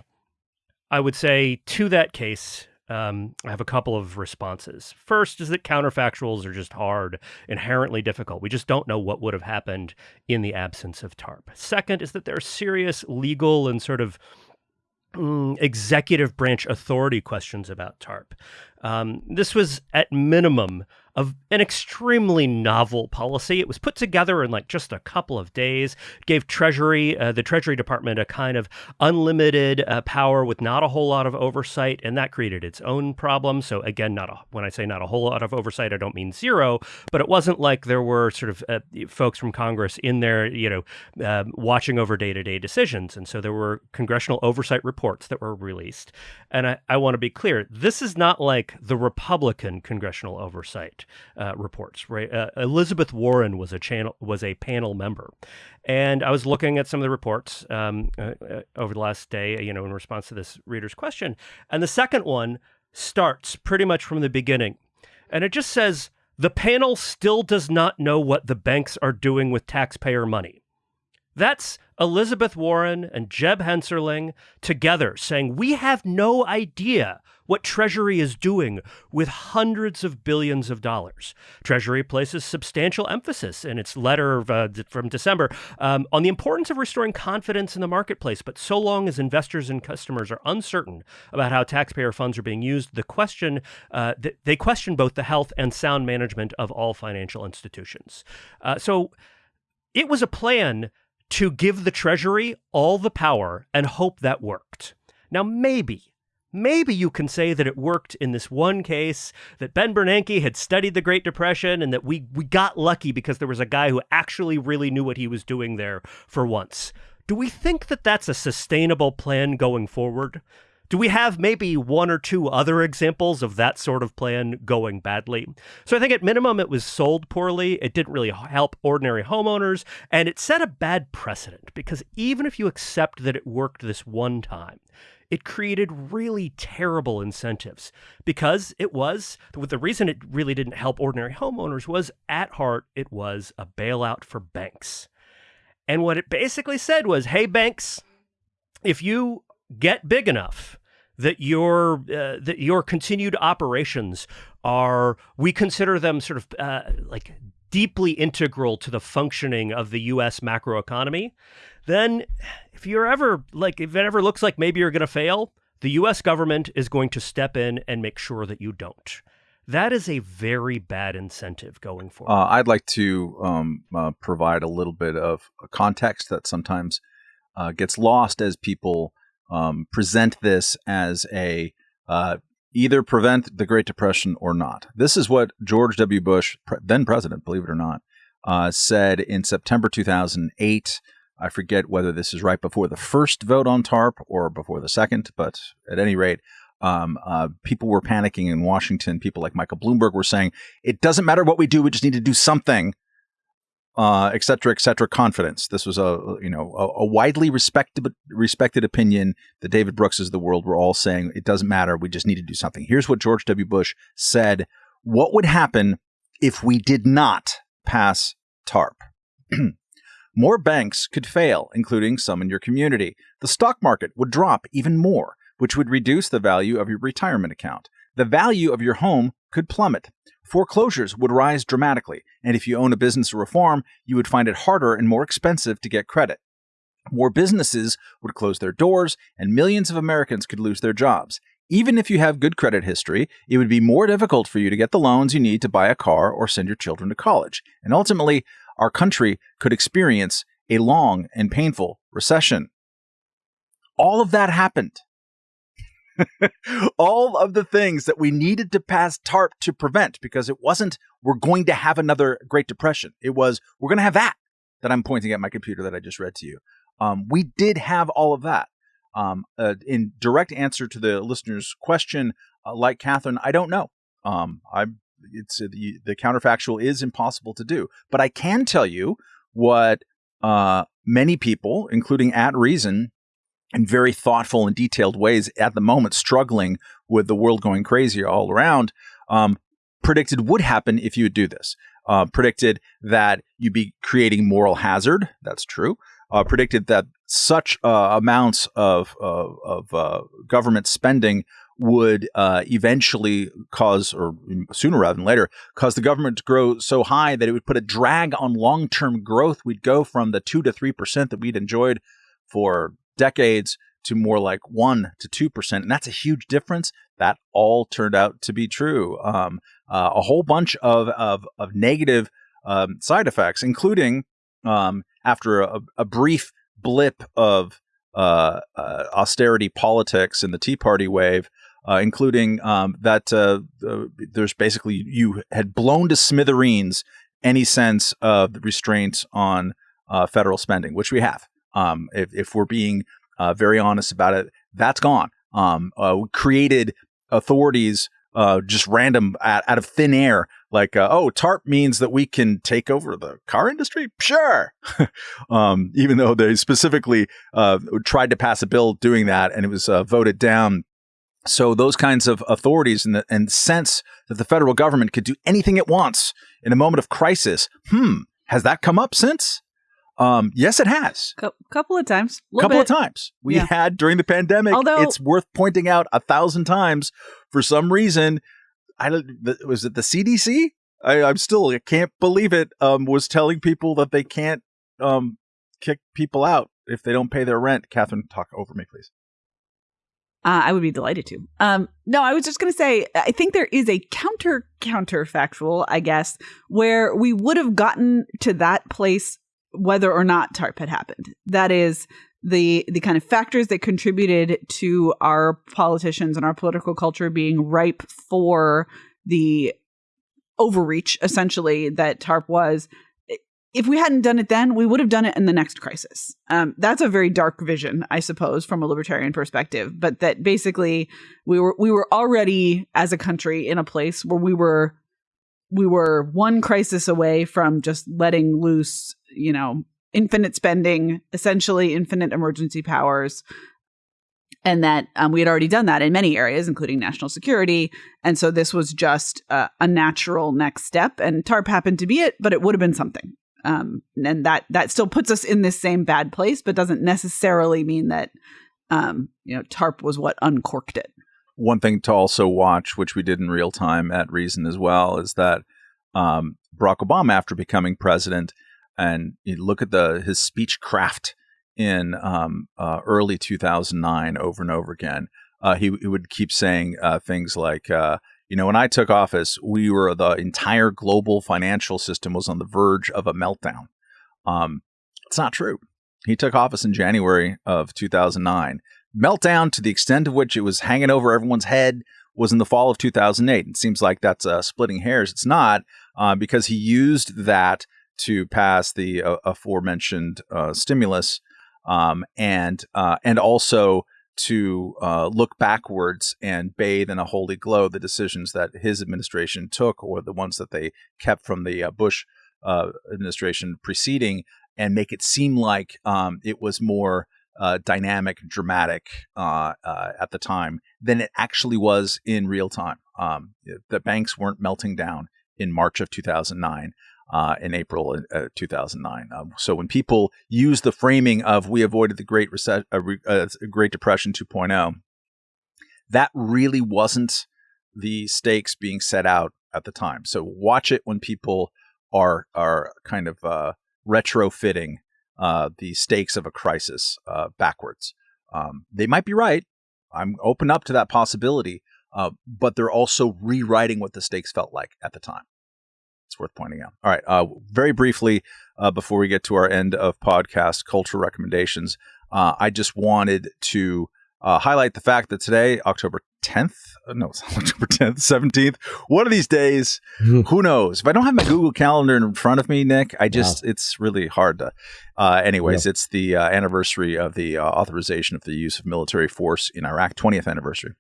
I would say to that case, um, I have a couple of responses. First is that counterfactuals are just hard, inherently difficult. We just don't know what would have happened in the absence of TARP. Second is that there are serious legal and sort of mm, executive branch authority questions about TARP. Um, this was at minimum of an extremely novel policy. It was put together in like just a couple of days. Gave Treasury, uh, the Treasury Department, a kind of unlimited uh, power with not a whole lot of oversight, and that created its own problems. So again, not a, when I say not a whole lot of oversight, I don't mean zero, but it wasn't like there were sort of uh, folks from Congress in there, you know, uh, watching over day-to-day decisions, and so there were congressional oversight reports that were released. And I, I want to be clear: this is not like the Republican congressional oversight uh, reports. Right, uh, Elizabeth Warren was a channel was a panel member, and I was looking at some of the reports um, uh, uh, over the last day. You know, in response to this reader's question, and the second one starts pretty much from the beginning, and it just says the panel still does not know what the banks are doing with taxpayer money. That's Elizabeth Warren and Jeb Hensarling together saying, We have no idea what Treasury is doing with hundreds of billions of dollars. Treasury places substantial emphasis in its letter uh, from December um, on the importance of restoring confidence in the marketplace. But so long as investors and customers are uncertain about how taxpayer funds are being used, the question uh, th- they question both the health and sound management of all financial institutions. Uh, so it was a plan to give the Treasury all the power and hope that worked. Now, maybe, maybe you can say that it worked in this one case, that Ben Bernanke had studied the Great Depression, and that we, we got lucky because there was a guy who actually really knew what he was doing there for once. Do we think that that's a sustainable plan going forward? Do we have maybe one or two other examples of that sort of plan going badly? So I think at minimum it was sold poorly. It didn't really help ordinary homeowners, and it set a bad precedent because even if you accept that it worked this one time, it created really terrible incentives because it was the reason it really didn't help ordinary homeowners was at heart it was a bailout for banks. And what it basically said was, "Hey banks, if you get big enough that your uh, that your continued operations are we consider them sort of uh, like deeply integral to the functioning of the U.S. macroeconomy, then if you're ever like if it ever looks like maybe you're going to fail, the U.S. government is going to step in and make sure that you don't. that is a very bad incentive going forward. Uh, I'd like to um, uh, provide a little bit of context that sometimes uh, gets lost as people um, present this as a uh, either prevent the Great Depression or not. This is what George W. Bush, pre- then president, believe it or not, uh, said in September 2008. I forget whether this is right before the first vote on TARP or before the second, but at any rate, um, uh, people were panicking in Washington. People like Michael Bloomberg were saying, it doesn't matter what we do, we just need to do something, uh, et cetera, et cetera, confidence. This was a, you know, a, a widely respected, respected opinion. The David Brookses of the world were all saying, it doesn't matter, we just need to do something. Here's what George W. Bush said. What would happen if we did not pass TARP? *clears throat* More banks could fail, including some in your community. The stock market would drop even more which would reduce the value of your retirement account. The value of your home could plummet. Foreclosures would rise dramatically, and if you own a business or a farm, you would find it harder and more expensive to get credit. More businesses would close their doors, and millions of Americans could lose their jobs. Even if you have good credit history, it would be more difficult for you to get the loans you need to buy a car or send your children to college. And ultimately, our country could experience a long and painful recession. All of that happened. *laughs* all of the things that we needed to pass TARP to prevent because it wasn't we're going to have another Great Depression. It was we're going to have that that I'm pointing at my computer that I just read to you. Um, we did have all of that. Um, uh, in direct answer to the listener's question, uh, like Katherine, I don't know. Um, I it's uh, the, the counterfactual is impossible to do, but I can tell you what uh, many people, including at Reason, in very thoughtful and detailed ways at the moment, struggling with the world going crazy all around, um, predicted would happen if you would do this. Uh, predicted that you'd be creating moral hazard. That's true. Uh, predicted that such uh, amounts of, of, of uh, government spending would uh, eventually cause, or sooner rather than later, cause the government to grow so high that it would put a drag on long term growth. We'd go from the 2 to 3% that we'd enjoyed for decades to more like 1 to 2%. And that's a huge difference. That all turned out to be true. Um, uh, a whole bunch of, of, of negative um, side effects, including um, after a, a, brief blip of uh, uh, austerity politics in the Tea Party wave, uh, including um, that uh, there's basically you had blown to smithereens any sense of restraints on uh, federal spending, which we have. Um, if, if, we're being uh, very honest about it, that's gone. Um, uh, created authorities uh, just random out, out, of thin air, like, uh, oh, TARP means that we can take over the car industry? Sure. *laughs* um, even though they specifically uh, tried to pass a bill doing that and it was uh, voted down. So those kinds of authorities and the and sense that the federal government could do anything it wants in a moment of crisis. Hmm, has that come up since? Um, yes, it has. A couple of times. A couple bit. of times. We yeah. had during the pandemic. Although it's worth pointing out a thousand times for some reason. I was it the CDC? I, am still I can't believe it. Um, was telling people that they can't um kick people out if they don't pay their rent. Katherine, talk over me, please. Uh, I would be delighted to. Um, no, I was just going to say, I think there is a counter counterfactual, I guess, where we would have gotten to that place whether or not TARP had happened. That is the the kind of factors that contributed to our politicians and our political culture being ripe for the overreach essentially that TARP was. If we hadn't done it then, we would have done it in the next crisis. Um, that's a very dark vision, I suppose, from a libertarian perspective. But that basically we were we were already as a country in a place where we were we were one crisis away from just letting loose, you know, infinite spending, essentially infinite emergency powers. And that um, we had already done that in many areas, including national security. And so this was just uh, a natural next step. And TARP happened to be it, but it would have been something. Um, and that that still puts us in this same bad place, but doesn't necessarily mean that um, you know TARP was what uncorked it one thing to also watch, which we did in real time at Reason as well, is that um, Barack Obama, after becoming president, and you look at the his speech craft in um, uh, early 2009 over and over again. Uh, he, he, would keep saying uh, things like, uh, You know, when I took office, we were the entire global financial system was on the verge of a meltdown. Um, it's not true. He took office in January of 2009. Meltdown to the extent of which it was hanging over everyone's head was in the fall of 2008. It seems like that's uh, splitting hairs. It's not uh, because he used that to pass the uh, aforementioned uh, stimulus um, and uh, and also to uh, look backwards and bathe in a holy glow the decisions that his administration took or the ones that they kept from the Bush administration preceding and make it seem like um, it was more uh, dynamic, dramatic uh, uh, at the time than it actually was in real time. Um, the banks weren't melting down in March of 2009. Uh, in April uh, 2009. Um, so when people use the framing of "we avoided the Great Rece- uh, Great Depression 2.0," that really wasn't the stakes being set out at the time. So watch it when people are are kind of retrofitting uh, the stakes of a crisis uh, backwards. Um, they might be right. I'm open up to that possibility, uh, but they're also rewriting what the stakes felt like at the time. It's worth pointing out. All right, uh, very briefly uh, before we get to our end of podcast cultural recommendations, uh, I just wanted to highlight the fact that today, October 10th, no, it's *laughs* October 10th, 17th. One of these days, who knows? If I don't have my Google Calendar in front of me, Nick, I just, wow. it's really hard to. Uh, anyways, it's the uh, anniversary of the uh, authorization of the use of military force in Iraq, 20th anniversary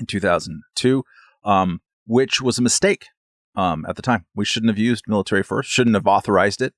in 2002, um, which was a mistake um, at the time. We shouldn't have used military force, shouldn't have authorized it,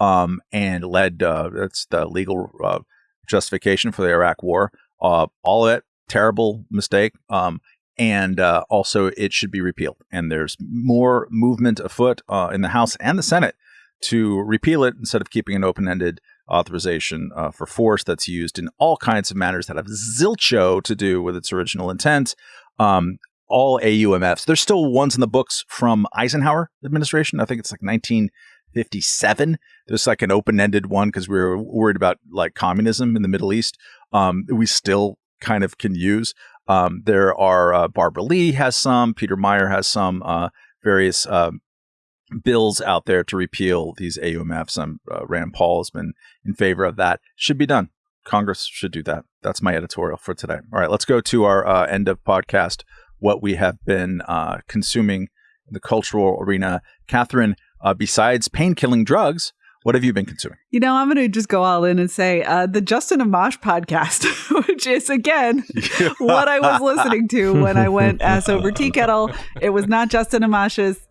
um, and led, uh, that's the legal uh, justification for the Iraq war. Uh, all of it, terrible mistake. Um, and uh, also it should be repealed. And there's more movement afoot uh, in the House and the Senate to repeal it instead of keeping an open-ended authorization uh, for force that's used in all kinds of matters that have zilcho to do with its original intent. Um, all AUMFs. There's still ones in the books from Eisenhower administration. I think it's like 1957. There's like an open-ended one because we were worried about like communism in the Middle East. Um, we still kind of can use. Um, there are uh, Barbara Lee has some, Peter Meijer has some, uh, various uh, bills out there to repeal these AUMFs. Um, uh, Rand Paul has been in favor of that. Should be done. Congress should do that. That's my editorial for today. All right, let's go to our uh, end of podcast. What we have been uh, consuming in the cultural arena. Katherine, besides pain killing drugs, what have you been consuming? You know, I'm going to just go all in and say uh, the Justin Amash podcast, *laughs* which is again *laughs* what I was listening to when I went ass over tea kettle. It was not Justin Amash's.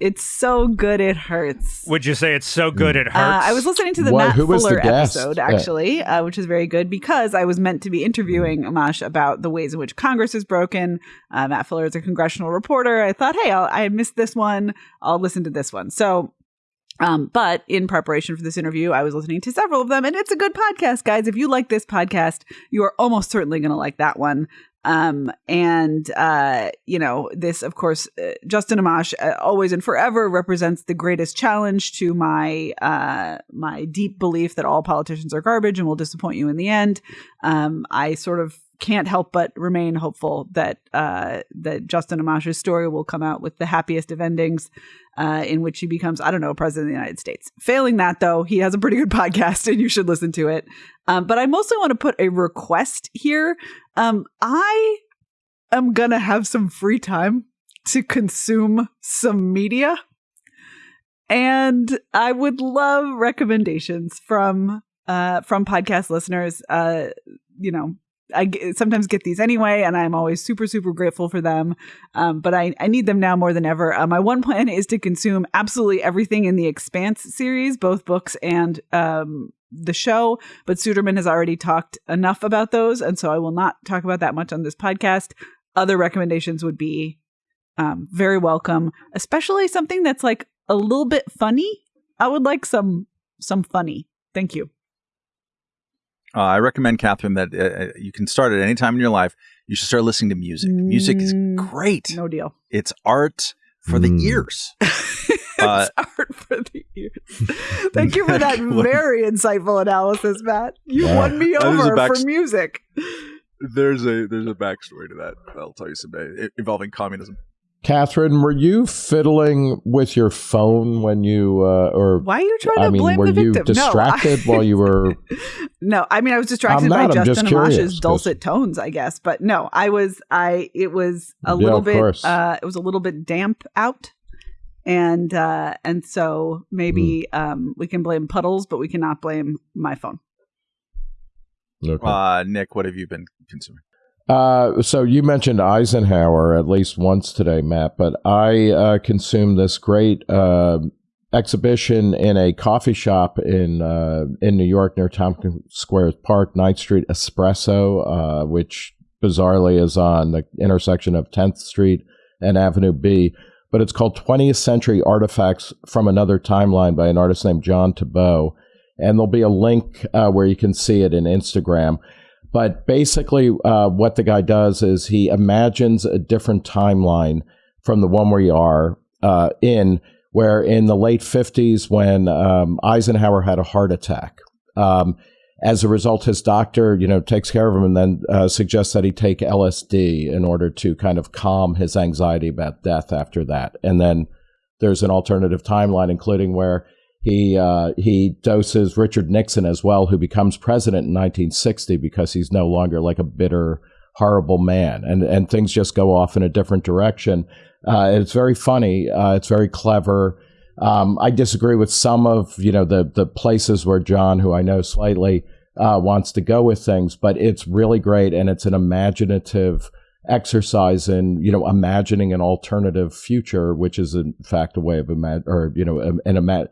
It's so good it hurts. Would you say it's so good it hurts? Uh, I was listening to the Matt Fuller the episode actually, yeah. uh, which is very good because I was meant to be interviewing Amash about the ways in which Congress is broken. Uh, Matt Fuller is a congressional reporter. I thought, hey, I'll, I missed this one. I'll listen to this one. So um, but in preparation for this interview, I was listening to several of them, and it's a good podcast, guys. If you like this podcast, you are almost certainly going to like that one. Um, and uh, you know, this, of course, uh, Justin Amash uh, always and forever represents the greatest challenge to my uh, my deep belief that all politicians are garbage and will disappoint you in the end. Um, I sort of can't help but remain hopeful that uh, that Justin Amash's story will come out with the happiest of endings, uh, in which he becomes, I don't know, president of the United States. Failing that, though, he has a pretty good *laughs* podcast, and you should listen to it. Um, but I mostly want to put a request here. Um, I am gonna have some free time to consume some media, and I would love recommendations from uh, from podcast listeners. Uh, you know, I sometimes get these anyway, and I'm always super, super grateful for them. Um, but I, I need them now more than ever. Uh, my one plan is to consume absolutely everything in the Expanse series, both books and um, the show. But Suderman has already talked enough about those, and so I will not talk about that much on this podcast. Other recommendations would be um, very welcome, especially something that's like a little bit funny. I would like some some funny. Thank you. Uh, I recommend, Katherine, that uh, uh, you can start at any time in your life. You should start listening to music. Mm, music is mm, great. No deal. It's art for mm. the ears. *laughs* uh, art for the ears. *laughs* Thank you for that *laughs* very insightful analysis, Matt. You yeah. won me over back- for music. There's a there's a backstory to that. I'll tell you someday involving communism. Katherine, were you fiddling with your phone when you, uh, or why are you trying I to mean, blame were the you victim? distracted no, I, while you were? *laughs* no, I mean I was distracted I'm by I'm Justin Amash's dulcet tones, I guess. But no, I was I it was a Yeah, little bit uh it was a little bit damp out. And uh and so maybe Hmm. um we can blame puddles, but we cannot blame my phone. Okay. Uh, Nick, what have you been consuming? Uh, so you mentioned Eisenhower at least once today, Matt, but I uh, consumed this great uh, exhibition in a coffee shop in uh, in New York near Tompkins Square Park, 9th Street Espresso, uh, which bizarrely is on the intersection of 10th Street and Avenue B. But it's called 20th Century Artifacts from Another Timeline by an artist named John Tabot. And there'll be a link uh, where you can see it in Instagram. But basically, uh, what the guy does is he imagines a different timeline from the one we are uh, in, where in the late 50s, when um, Eisenhower had a heart attack, um, as a result, his doctor, you know, takes care of him and then uh, suggests that he take LSD in order to kind of calm his anxiety about death after that. And then there's an alternative timeline, including where he uh, he doses Richard Nixon as well, who becomes president in 1960 because he's no longer like a bitter, horrible man, and and things just go off in a different direction. Uh, it's very funny. Uh, it's very clever. Um, I disagree with some of you know the the places where John, who I know slightly, uh, wants to go with things, but it's really great, and it's an imaginative exercise in you know imagining an alternative future, which is in fact a way of imag- or you know an, an ima-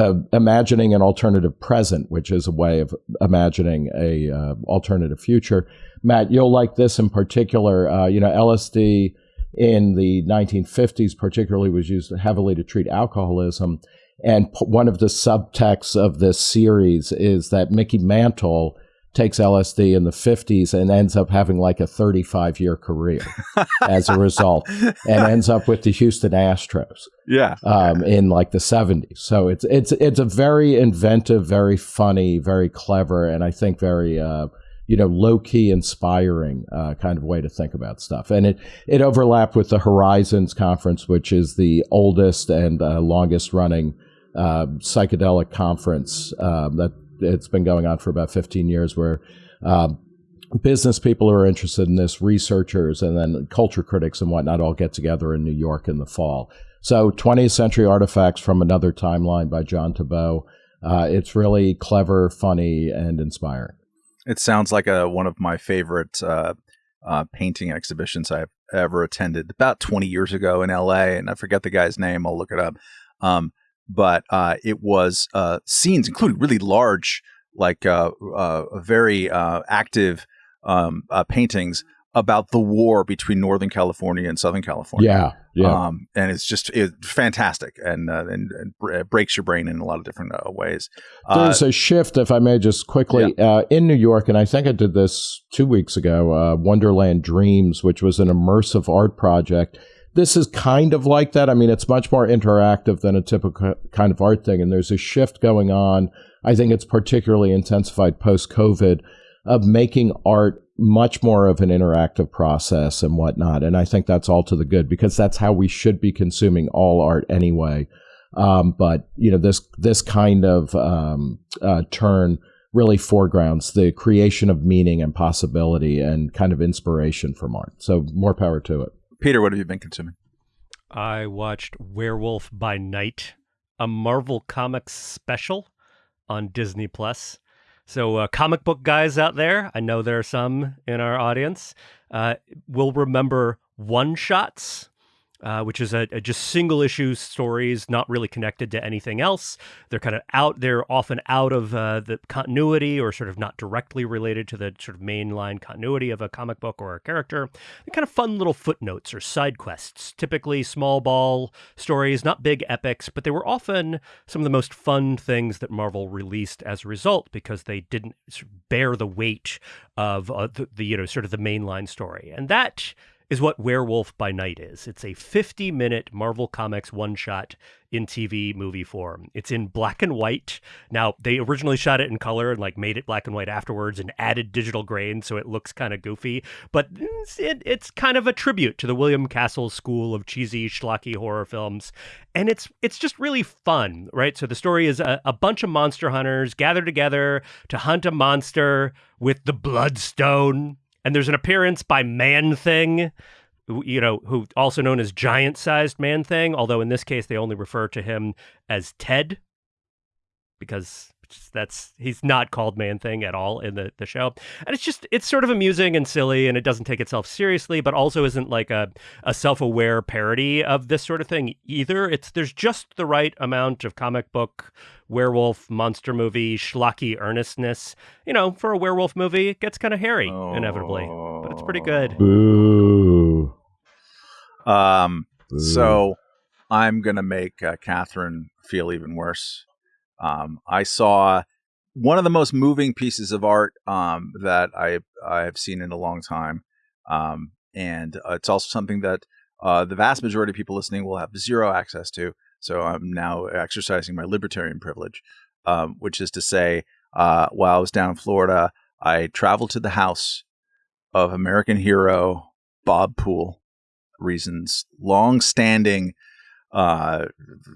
uh, imagining an alternative present, which is a way of imagining a uh, alternative future. Matt, you'll like this in particular. Uh, you know, LSD in the 1950s, particularly, was used heavily to treat alcoholism. And one of the subtexts of this series is that Mickey Mantle takes LSD in the 50s and ends up having like a 35 year career *laughs* as a result, and ends up with the Houston Astros Yeah. um, in like the 70s. So it's it's it's a very inventive, very funny, very clever, and I think very uh, you know low key inspiring uh, kind of way to think about stuff. And it it overlapped with the Horizons conference, which is the oldest and uh, longest running uh, psychedelic conference uh, that it's been going on for about 15 years, where um, business people who are interested in this, researchers, and then culture critics and whatnot all get together in New York in the fall. So, 20th Century Artifacts from Another Timeline by John Tabot. Uh, it's really clever, funny, and inspiring. It sounds like a one of my favorite uh, uh, painting exhibitions I've ever attended. About 20 years ago in L.A., and I forget the guy's name. I'll look it up. Um, but uh, it was uh, scenes, including really large, like uh, uh, very uh, active um, uh, paintings about the war between Northern California and Southern California. Yeah, yeah. Um, and it's just it's fantastic and, uh, and and breaks your brain in a lot of different uh, ways. Uh, There's a shift, if I may just quickly, uh, in New York, and I think I did this two weeks ago uh, Wonderland Dreams, which was an immersive art project. This is kind of like that. I mean, it's much more interactive than a typical kind of art thing. And there's a shift going on. I think it's particularly intensified post COVID of making art much more of an interactive process and whatnot. And I think that's all to the good because that's how we should be consuming all art anyway. Um, but you know this this kind of um, uh, turn really foregrounds the creation of meaning and possibility and kind of inspiration from art. So more power to it. Peter, what have you been consuming? I watched Werewolf by Night, a Marvel Comics special on Disney Plus. So, uh, comic book guys out there, I know there are some in our audience, uh, will remember one shots. Uh, which is a, a just single issue stories, not really connected to anything else. They're kind of out. They're often out of uh, the continuity, or sort of not directly related to the sort of mainline continuity of a comic book or a character. They're kind of fun little footnotes or side quests. Typically small ball stories, not big epics, but they were often some of the most fun things that Marvel released as a result because they didn't sort of bear the weight of uh, the, the you know sort of the mainline story, and that is what Werewolf by Night is. It's a 50 minute Marvel Comics one shot in TV movie form. It's in black and white. Now, they originally shot it in color and like made it black and white afterwards and added digital grain so it looks kind of goofy, but it's, it, it's kind of a tribute to the William Castle school of cheesy schlocky horror films. And it's it's just really fun, right? So the story is a, a bunch of monster hunters gather together to hunt a monster with the bloodstone and there's an appearance by Man Thing, you know, who also known as giant sized Man Thing, although in this case they only refer to him as Ted because that's he's not called man thing at all in the, the show and it's just it's sort of amusing and silly and it doesn't take itself seriously but also isn't like a, a self-aware parody of this sort of thing either it's there's just the right amount of comic book werewolf monster movie schlocky earnestness you know for a werewolf movie it gets kind of hairy oh. inevitably but it's pretty good Boo. um Boo. so i'm gonna make uh, katherine feel even worse um, I saw one of the most moving pieces of art um, that I I have seen in a long time, um, and uh, it's also something that uh, the vast majority of people listening will have zero access to. So I'm now exercising my libertarian privilege, um, which is to say, uh, while I was down in Florida, I traveled to the house of American hero Bob Poole, Reason's long-standing uh,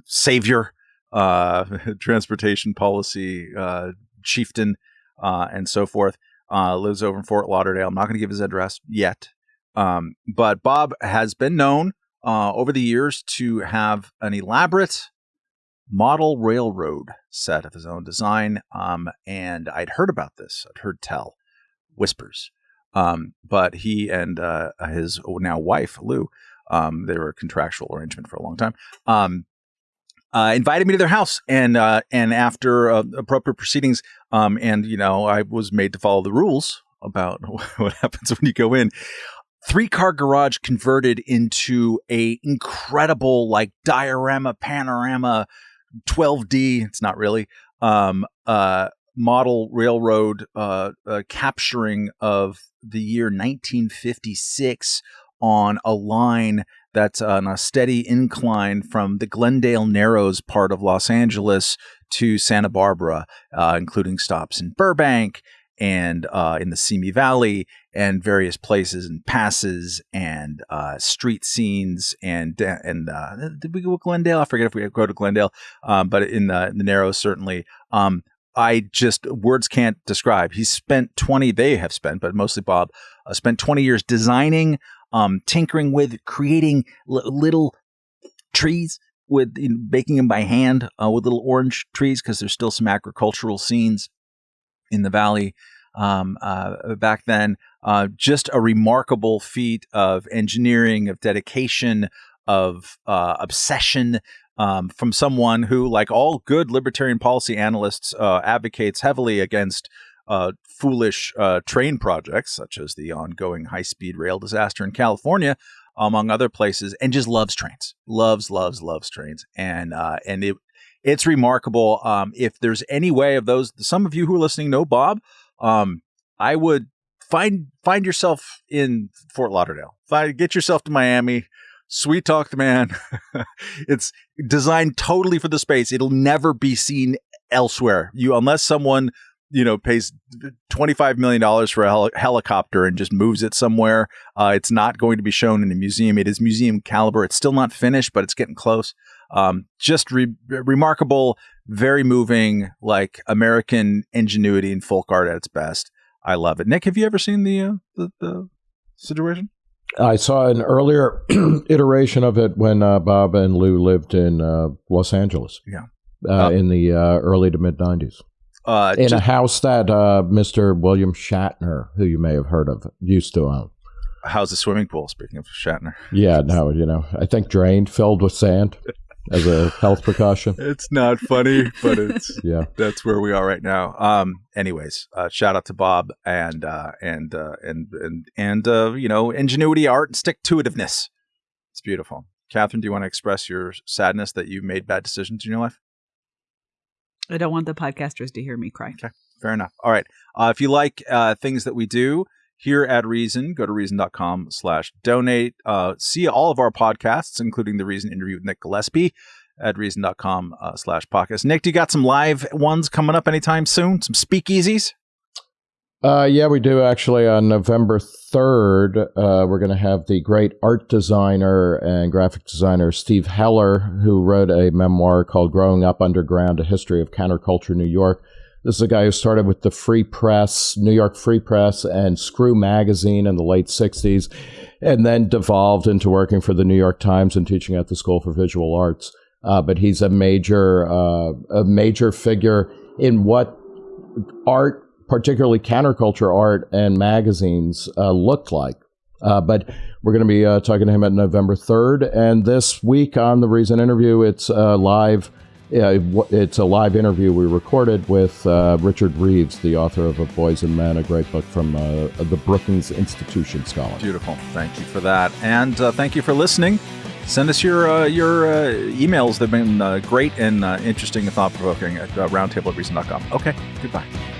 savior uh, *laughs* transportation policy uh, chieftain uh, and so forth. Uh, lives over in Fort Lauderdale. I'm not going to give his address yet, um, but Bob has been known uh, over the years to have an elaborate model railroad set of his own design. Um, and I'd heard about this. I'd heard tell whispers. Um, but he and uh, his now wife Lou, um, they were a contractual arrangement for a long time. Um, uh, invited me to their house, and uh, and after uh, appropriate proceedings, um, and you know, I was made to follow the rules about *laughs* what happens when you go in. Three car garage converted into a incredible like diorama panorama 12D. It's not really um, uh, model railroad uh, uh, capturing of the year 1956 on a line that's on a steady incline from the Glendale Narrows part of Los Angeles to Santa Barbara, uh, including stops in Burbank and uh, in the Simi Valley and various places and passes and uh, street scenes and and uh, did we go to Glendale? I forget if we go to Glendale, um, but in the, in the Narrows certainly. Um, I just words can't describe. He spent 20, they have spent, but mostly Bob, uh, spent 20 years designing um, tinkering with creating little trees with baking them by hand uh, with little orange trees because there's still some agricultural scenes in the valley um, uh, back then. Uh, just a remarkable feat of engineering, of dedication, of uh, obsession. Um, from someone who, like all good libertarian policy analysts, uh, advocates heavily against uh, foolish uh, train projects, such as the ongoing high speed rail disaster in California, among other places, and just loves trains, loves, loves, loves trains, and uh, and it it's remarkable. Um, if there's any way of those, some of you who are listening know Bob. Um, I would find find yourself in Fort Lauderdale. Find, get yourself to Miami. Sweet talk the man. *laughs* it's designed totally for the space. It'll never be seen elsewhere. You unless someone you know pays 25 million dollars for a hel- helicopter and just moves it somewhere. Uh, it's not going to be shown in a museum. It is museum caliber. It's still not finished but it's getting close. Um, just re- remarkable very moving like american ingenuity and folk art at its best. I love it. Nick have you ever seen the uh, the, the situation? I saw an earlier *clears throat* iteration of it when uh, Bob and Lou lived in uh, Los Angeles. Yeah. Uh, in the uh, early to mid 90s. Uh, in just, a house that uh, Mr. William Shatner, who you may have heard of, used to own. How's the swimming pool? Speaking of Shatner. Yeah, no, you know, I think drained, filled with sand as a *laughs* health precaution. It's not funny, but it's *laughs* yeah. That's where we are right now. Um. Anyways, uh, shout out to Bob and uh, and uh, and and and uh, you know ingenuity, art, and stick to itiveness. It's beautiful. Katherine, do you want to express your sadness that you made bad decisions in your life? I don't want the podcasters to hear me cry. Okay, fair enough. All right. Uh, if you like uh, things that we do here at Reason. Go to reason.com slash donate. Uh, see all of our podcasts, including the Reason interview with Nick Gillespie at reason.com uh, slash podcast. Nick, do you got some live ones coming up anytime soon? Some speakeasies? Uh, yeah, we do actually. On November 3rd, uh, we're going to have the great art designer and graphic designer Steve Heller, who wrote a memoir called Growing Up Underground A History of Counterculture New York. This is a guy who started with the Free Press, New York Free Press, and Screw Magazine in the late 60s, and then devolved into working for the New York Times and teaching at the School for Visual Arts. Uh, but he's a major, uh, a major figure in what art particularly counterculture art and magazines uh, looked like. Uh, but we're going to be uh, talking to him at November 3rd. And this week on the Reason interview, it's uh, live. it's a live interview we recorded with uh, Richard Reeves, the author of Of Boys and Men, a great book from uh, the Brookings Institution Scholar. Beautiful. Thank you for that. And thank you for listening. Send us your your emails. They've been great and interesting and thought provoking at roundtable at reason.com. Okay, goodbye.